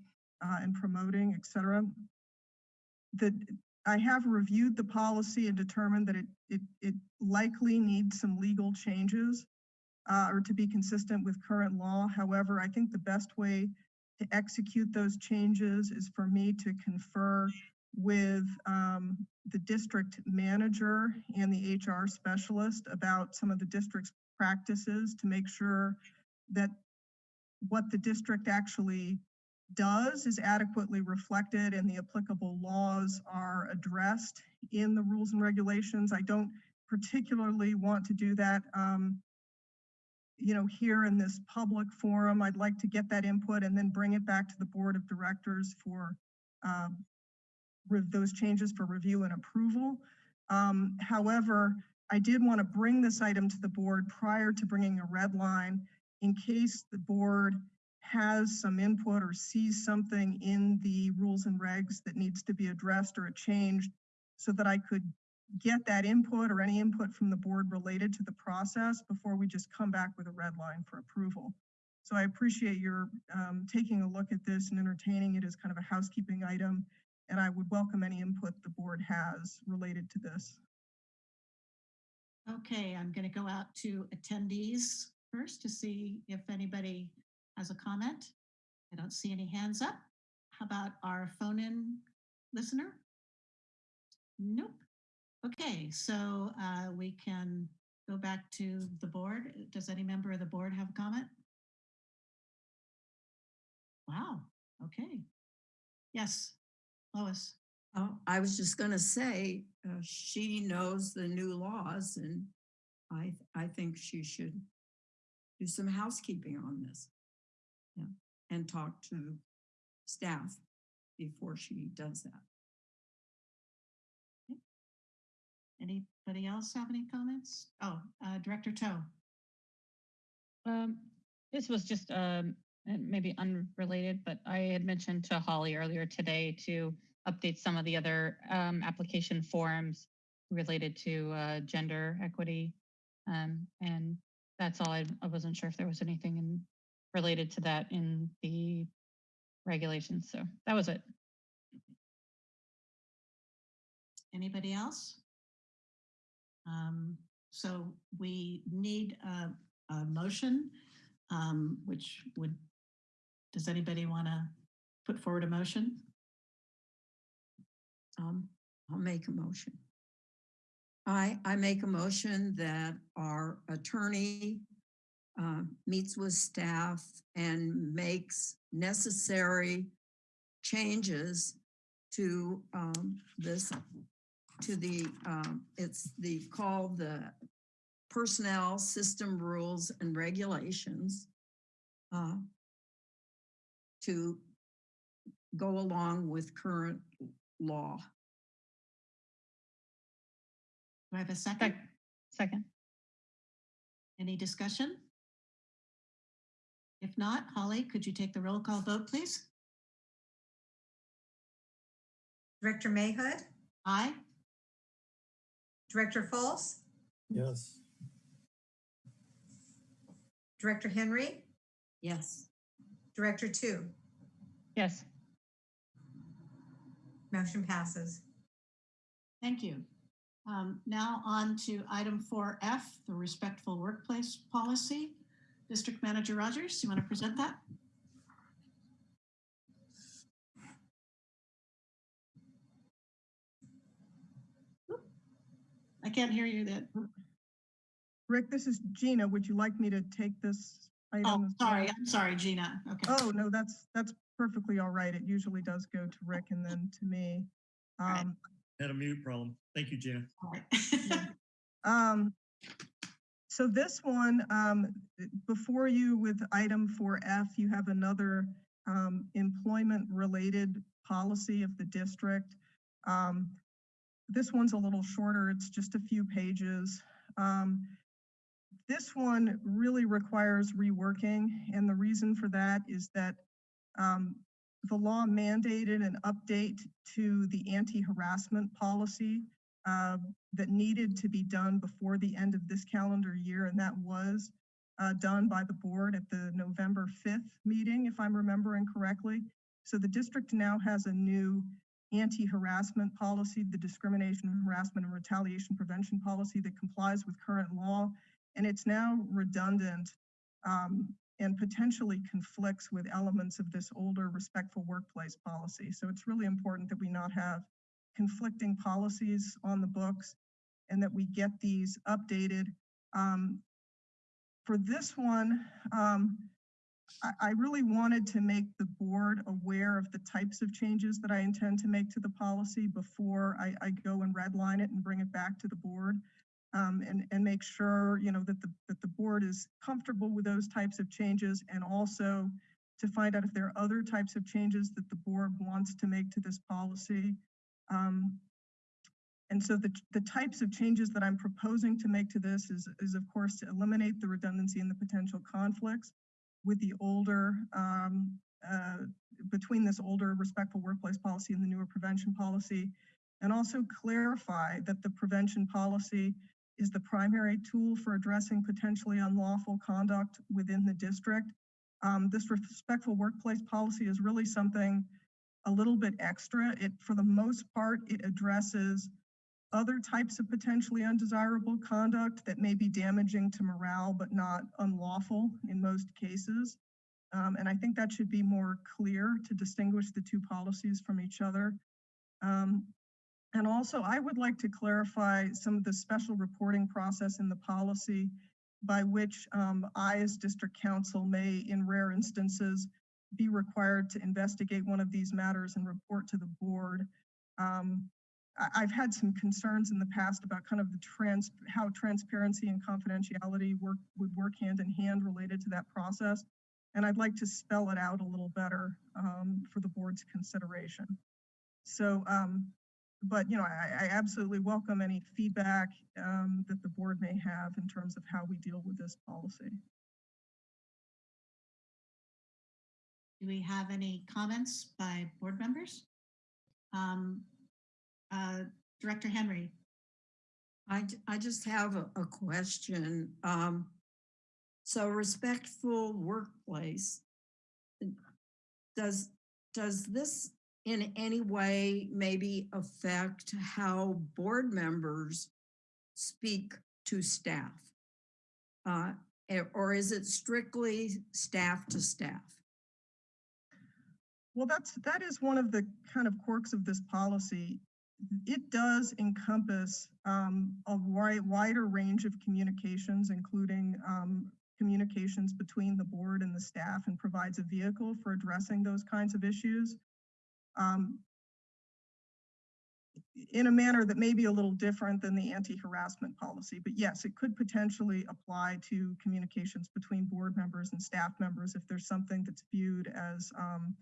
uh, and promoting, et cetera. The, I have reviewed the policy and determined that it, it, it likely needs some legal changes uh, or to be consistent with current law. However, I think the best way to execute those changes is for me to confer with um, the district manager and the HR specialist about some of the district's practices to make sure that what the district actually does is adequately reflected and the applicable laws are addressed in the rules and regulations. I don't particularly want to do that, um, you know, here in this public forum. I'd like to get that input and then bring it back to the board of directors for um, those changes for review and approval. Um, however, I did want to bring this item to the board prior to bringing a red line in case the board has some input or sees something in the rules and regs that needs to be addressed or changed so that I could get that input or any input from the board related to the process before we just come back with a red line for approval. So I appreciate your um, taking a look at this and entertaining it as kind of a housekeeping item. And I would welcome any input the board has related to this. Okay, I'm going to go out to attendees first to see if anybody has a comment. I don't see any hands up. How about our phone-in listener? Nope. Okay, so uh, we can go back to the board. Does any member of the board have a comment? Wow, okay. Yes, Lois. Oh, I was just gonna say, uh, she knows the new laws and I, I think she should do some housekeeping on this. Yeah, and talk to staff before she does that. Anybody else have any comments? Oh, uh, Director Toe. Um, this was just um, and maybe unrelated, but I had mentioned to Holly earlier today to update some of the other um, application forms related to uh, gender equity. Um, and that's all. I, I wasn't sure if there was anything in, related to that in the regulations. So that was it. Anybody else? Um, so we need a, a motion, um, which would, does anybody want to put forward a motion? Um, I'll make a motion. I, I make a motion that our attorney uh, meets with staff and makes necessary changes to um, this, to the, um, it's the, called the Personnel System Rules and Regulations uh, to go along with current law. Do I have a second? Second. Any discussion? If not, Holly, could you take the roll call vote, please? Director Mahood, Aye. Director Fultz? Yes. Director Henry, Yes. Director Toe. Yes. Motion passes. Thank you. Um, now on to item 4F, the respectful workplace policy. District Manager Rogers, you want to present that? Oop. I can't hear you that. Rick, this is Gina. Would you like me to take this item? Oh, sorry, I'm sorry, Gina. Okay. Oh, no, that's, that's perfectly all right. It usually does go to Rick and then to me. right. Um, Had a mute problem. Thank you, Gina. All right. (laughs) Um, so this one, um, before you with item four F, you have another, um, employment related policy of the district. Um, this one's a little shorter. It's just a few pages. Um, this one really requires reworking. And the reason for that is that, um, the law mandated an update to the anti-harassment policy uh, that needed to be done before the end of this calendar year, and that was uh, done by the board at the November 5th meeting, if I'm remembering correctly. So the district now has a new anti-harassment policy, the discrimination, harassment, and retaliation prevention policy that complies with current law, and it's now redundant um, and potentially conflicts with elements of this older respectful workplace policy. So it's really important that we not have conflicting policies on the books and that we get these updated. Um, for this one, um, I, really wanted to make the board aware of the types of changes that I intend to make to the policy before I, I go and redline it and bring it back to the board. Um, and, and make sure, you know, that the, that the board is comfortable with those types of changes and also to find out if there are other types of changes that the board wants to make to this policy. Um, and so the, the types of changes that I'm proposing to make to this is, is of course to eliminate the redundancy and the potential conflicts with the older, um, uh, between this older respectful workplace policy and the newer prevention policy, and also clarify that the prevention policy is the primary tool for addressing potentially unlawful conduct within the district. Um, this respectful workplace policy is really something a little bit extra. It, for the most part, it addresses other types of potentially undesirable conduct that may be damaging to morale, but not unlawful in most cases. Um, and I think that should be more clear to distinguish the two policies from each other. Um, and also, I would like to clarify some of the special reporting process in the policy by which um, I, as district counsel, may, in rare instances, be required to investigate one of these matters and report to the board. Um, I've had some concerns in the past about kind of the trans, how transparency and confidentiality work, would work hand in hand related to that process. And I'd like to spell it out a little better um, for the board's consideration. So, um, but you know, I, I absolutely welcome any feedback um, that the board may have in terms of how we deal with this policy. Do we have any comments by board members? Um, uh, Director Henry, I, I just have a, a question. Um, so respectful workplace. Does, does this in any way maybe affect how board members speak to staff? Uh, eh, or is it strictly staff to staff? Well, that's, that is one of the kind of quirks of this policy. It does encompass um, a wide, wider range of communications, including um, communications between the board and the staff and provides a vehicle for addressing those kinds of issues. Um, in a manner that may be a little different than the anti-harassment policy, but yes, it could potentially apply to communications between board members and staff members if there's something that's viewed as um,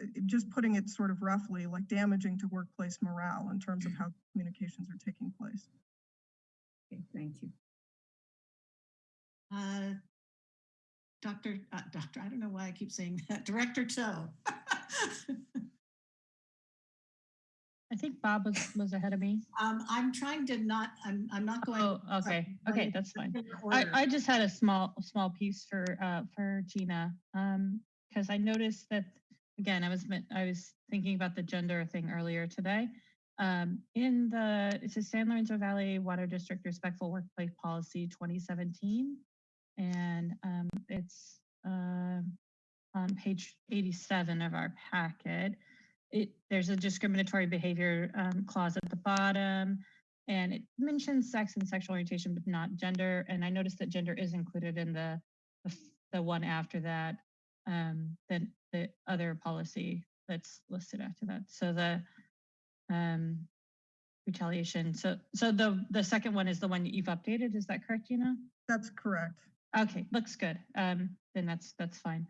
uh, just putting it sort of roughly, like damaging to workplace morale in terms of how communications are taking place. Okay, thank you. uh, Dr., uh, Doctor, I don't know why I keep saying that, Director Toe. (laughs) I think Bob was, was ahead of me. Um, I'm trying to not, I'm, I'm not going. Oh, okay, okay, that's fine. I. I just had a small, small piece for, uh, for Gina. Um, because I noticed that, again, I was, I was thinking about the gender thing earlier today. Um, in the, it says San Lorenzo Valley Water District Respectful Workplace Policy 2017. And, um, it's, uh, on page 87 of our packet. It, there's a discriminatory behavior, um, clause at the bottom. And it mentions sex and sexual orientation, but not gender. And I noticed that gender is included in the, the, the one after that, um, than the other policy that's listed after that. So the, um, retaliation. So, so the, the second one is the one that you've updated. Is that correct, Gina? That's correct. Okay, looks good. Um, then that's, that's fine.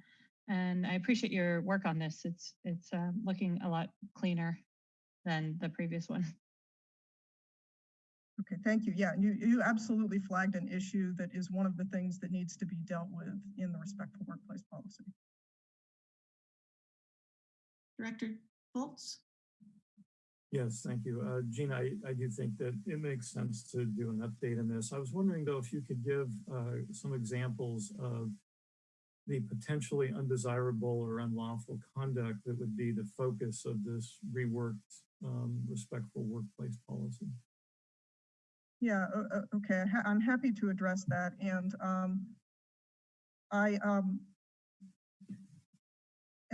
And I appreciate your work on this. It's, it's, um, looking a lot cleaner than the previous one. Okay, thank you. Yeah, you, you absolutely flagged an issue that is one of the things that needs to be dealt with in the respectful workplace policy. Director Foltz? Yes, thank you. Uh, Gina, I, I do think that it makes sense to do an update on this. I was wondering though, if you could give uh, some examples of the potentially undesirable or unlawful conduct that would be the focus of this reworked um, respectful workplace policy. Yeah, okay, I'm happy to address that, and um, I, um,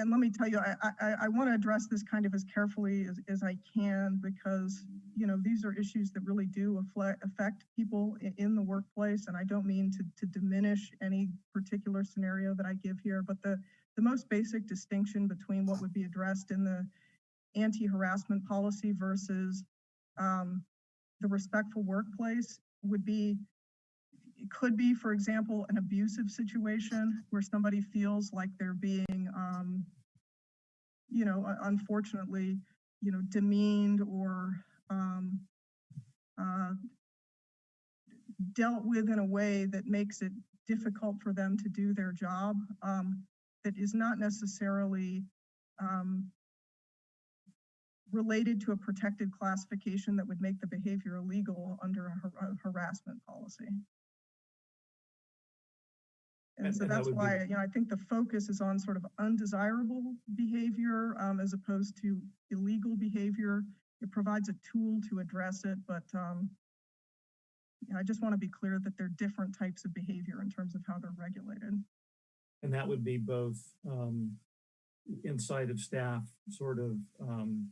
and let me tell you, I, I, I want to address this kind of as carefully as, as I can, because, you know, these are issues that really do affect people i- in the workplace, and I don't mean to, to diminish any particular scenario that I give here, but the, the most basic distinction between what would be addressed in the anti-harassment policy versus um, the respectful workplace would be, it could be, for example, an abusive situation where somebody feels like they're being, um, you know, unfortunately, you know, demeaned or um, uh, dealt with in a way that makes it difficult for them to do their job. Um, that is not necessarily um, related to a protected classification that would make the behavior illegal under a har- a harassment policy. And so and that that's would be why, you know, I think the focus is on sort of undesirable behavior um, as opposed to illegal behavior. It provides a tool to address it, but um, you know, I just want to be clear that there are different types of behavior in terms of how they're regulated. And that would be both um, inside of staff, sort of um,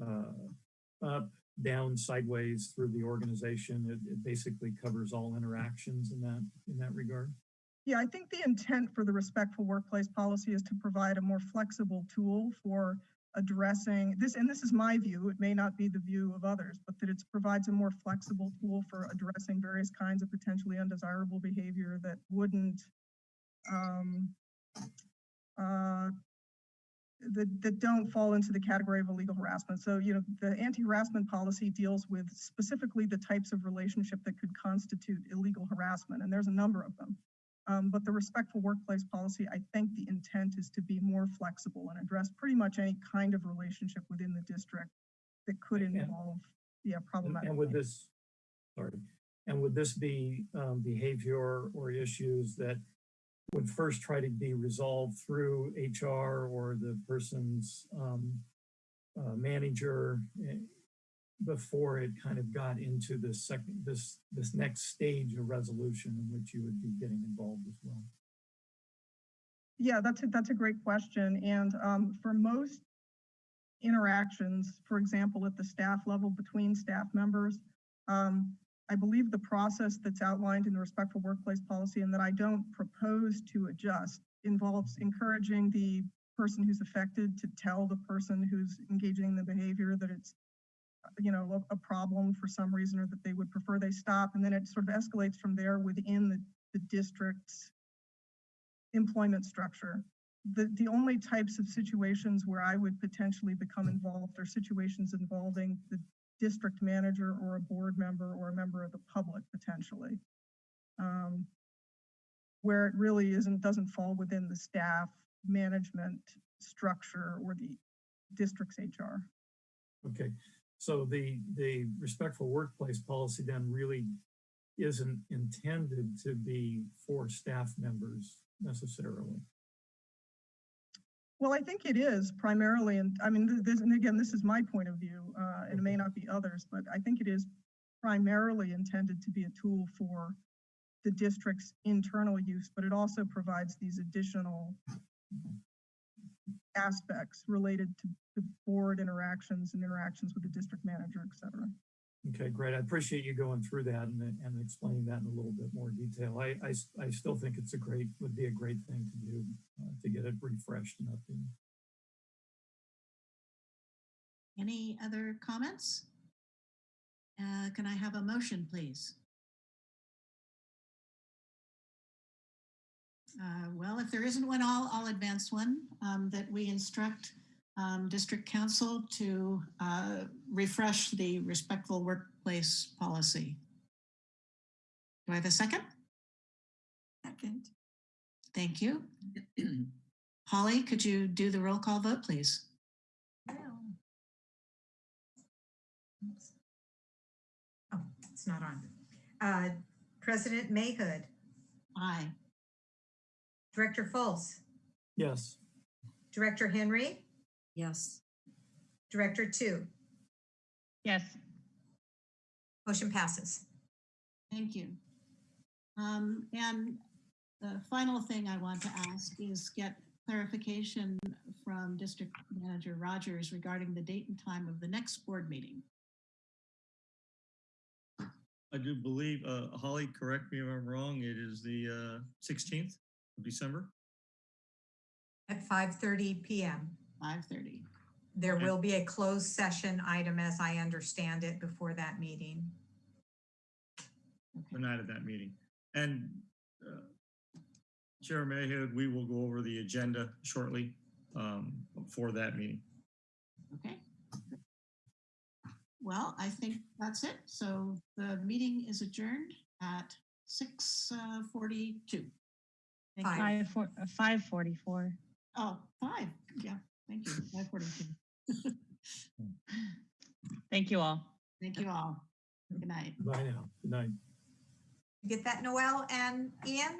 uh, up, down, sideways through the organization. It, it basically covers all interactions in that in that regard. Yeah, I think the intent for the respectful workplace policy is to provide a more flexible tool for addressing this, and this is my view, it may not be the view of others, but that it provides a more flexible tool for addressing various kinds of potentially undesirable behavior that wouldn't um, uh, that, that don't fall into the category of illegal harassment. So, you know, the anti-harassment policy deals with specifically the types of relationship that could constitute illegal harassment, and there's a number of them. Um, but the respectful workplace policy, I think the intent is to be more flexible and address pretty much any kind of relationship within the district that could involve, yeah, problematic. And would this, sorry, and would this be um, behavior or issues that would first try to be resolved through HR or the person's um, uh, manager eh, before it kind of got into this second, this, this next stage of resolution in which you would be getting involved as well? Yeah, that's a, that's a great question. And um, for most interactions, for example, at the staff level between staff members, um, I believe the process that's outlined in the respectful workplace policy and that I don't propose to adjust involves encouraging the person who's affected to tell the person who's engaging in the behavior that it's you know, a, a problem for some reason or that they would prefer they stop. And then it sort of escalates from there within the, the district's employment structure. The, the only types of situations where I would potentially become involved are situations involving the district manager or a board member or a member of the public potentially. Um, where it really isn't, doesn't fall within the staff management structure or the district's HR. Okay, so the, the respectful workplace policy then really isn't intended to be for staff members necessarily. Well, I think it is primarily, and I mean, this, and again, this is my point of view, uh, and it may not be others, but I think it is primarily intended to be a tool for the district's internal use, but it also provides these additional aspects related to the board interactions and interactions with the district manager, et cetera. Okay, great. I appreciate you going through that and, and explaining that in a little bit more detail. I I still think it's a great, would be a great thing to do, uh, to get it refreshed and updated. Any other comments? Uh, Can I have a motion, please? Uh, Well, if there isn't one, I'll, I'll advance one, um, that we instruct um, district counsel to uh, refresh the respectful workplace policy. Do I have a second? Second. Thank you. Holly, could you do the roll call vote, please? Oh, it's not on. Uh, President Mahood, Aye. Director Fultz, Yes, Director Henry, Yes. Director Toe. Yes. Motion passes. Thank you. Um, and the final thing I want to ask is get clarification from District Manager Rogers regarding the date and time of the next board meeting. I do believe, uh, Holly, correct me if I'm wrong, it is the, uh, sixteenth of December. At 5:30 PM. 5:30. There Okay. will be a closed session item as I understand it before that meeting. the night of that meeting. And uh, Chair Mayhew, we will go over the agenda shortly um, for that meeting. Okay. Well, I think that's it. So the meeting is adjourned at 6:42. Thank you. Five. Five, four, uh, five forty-four. Oh, five. Yeah, thank you. 5:42. (laughs) Thank you all. Thank you all. Good night. bye now. Good night. Get that, Noel and Ian?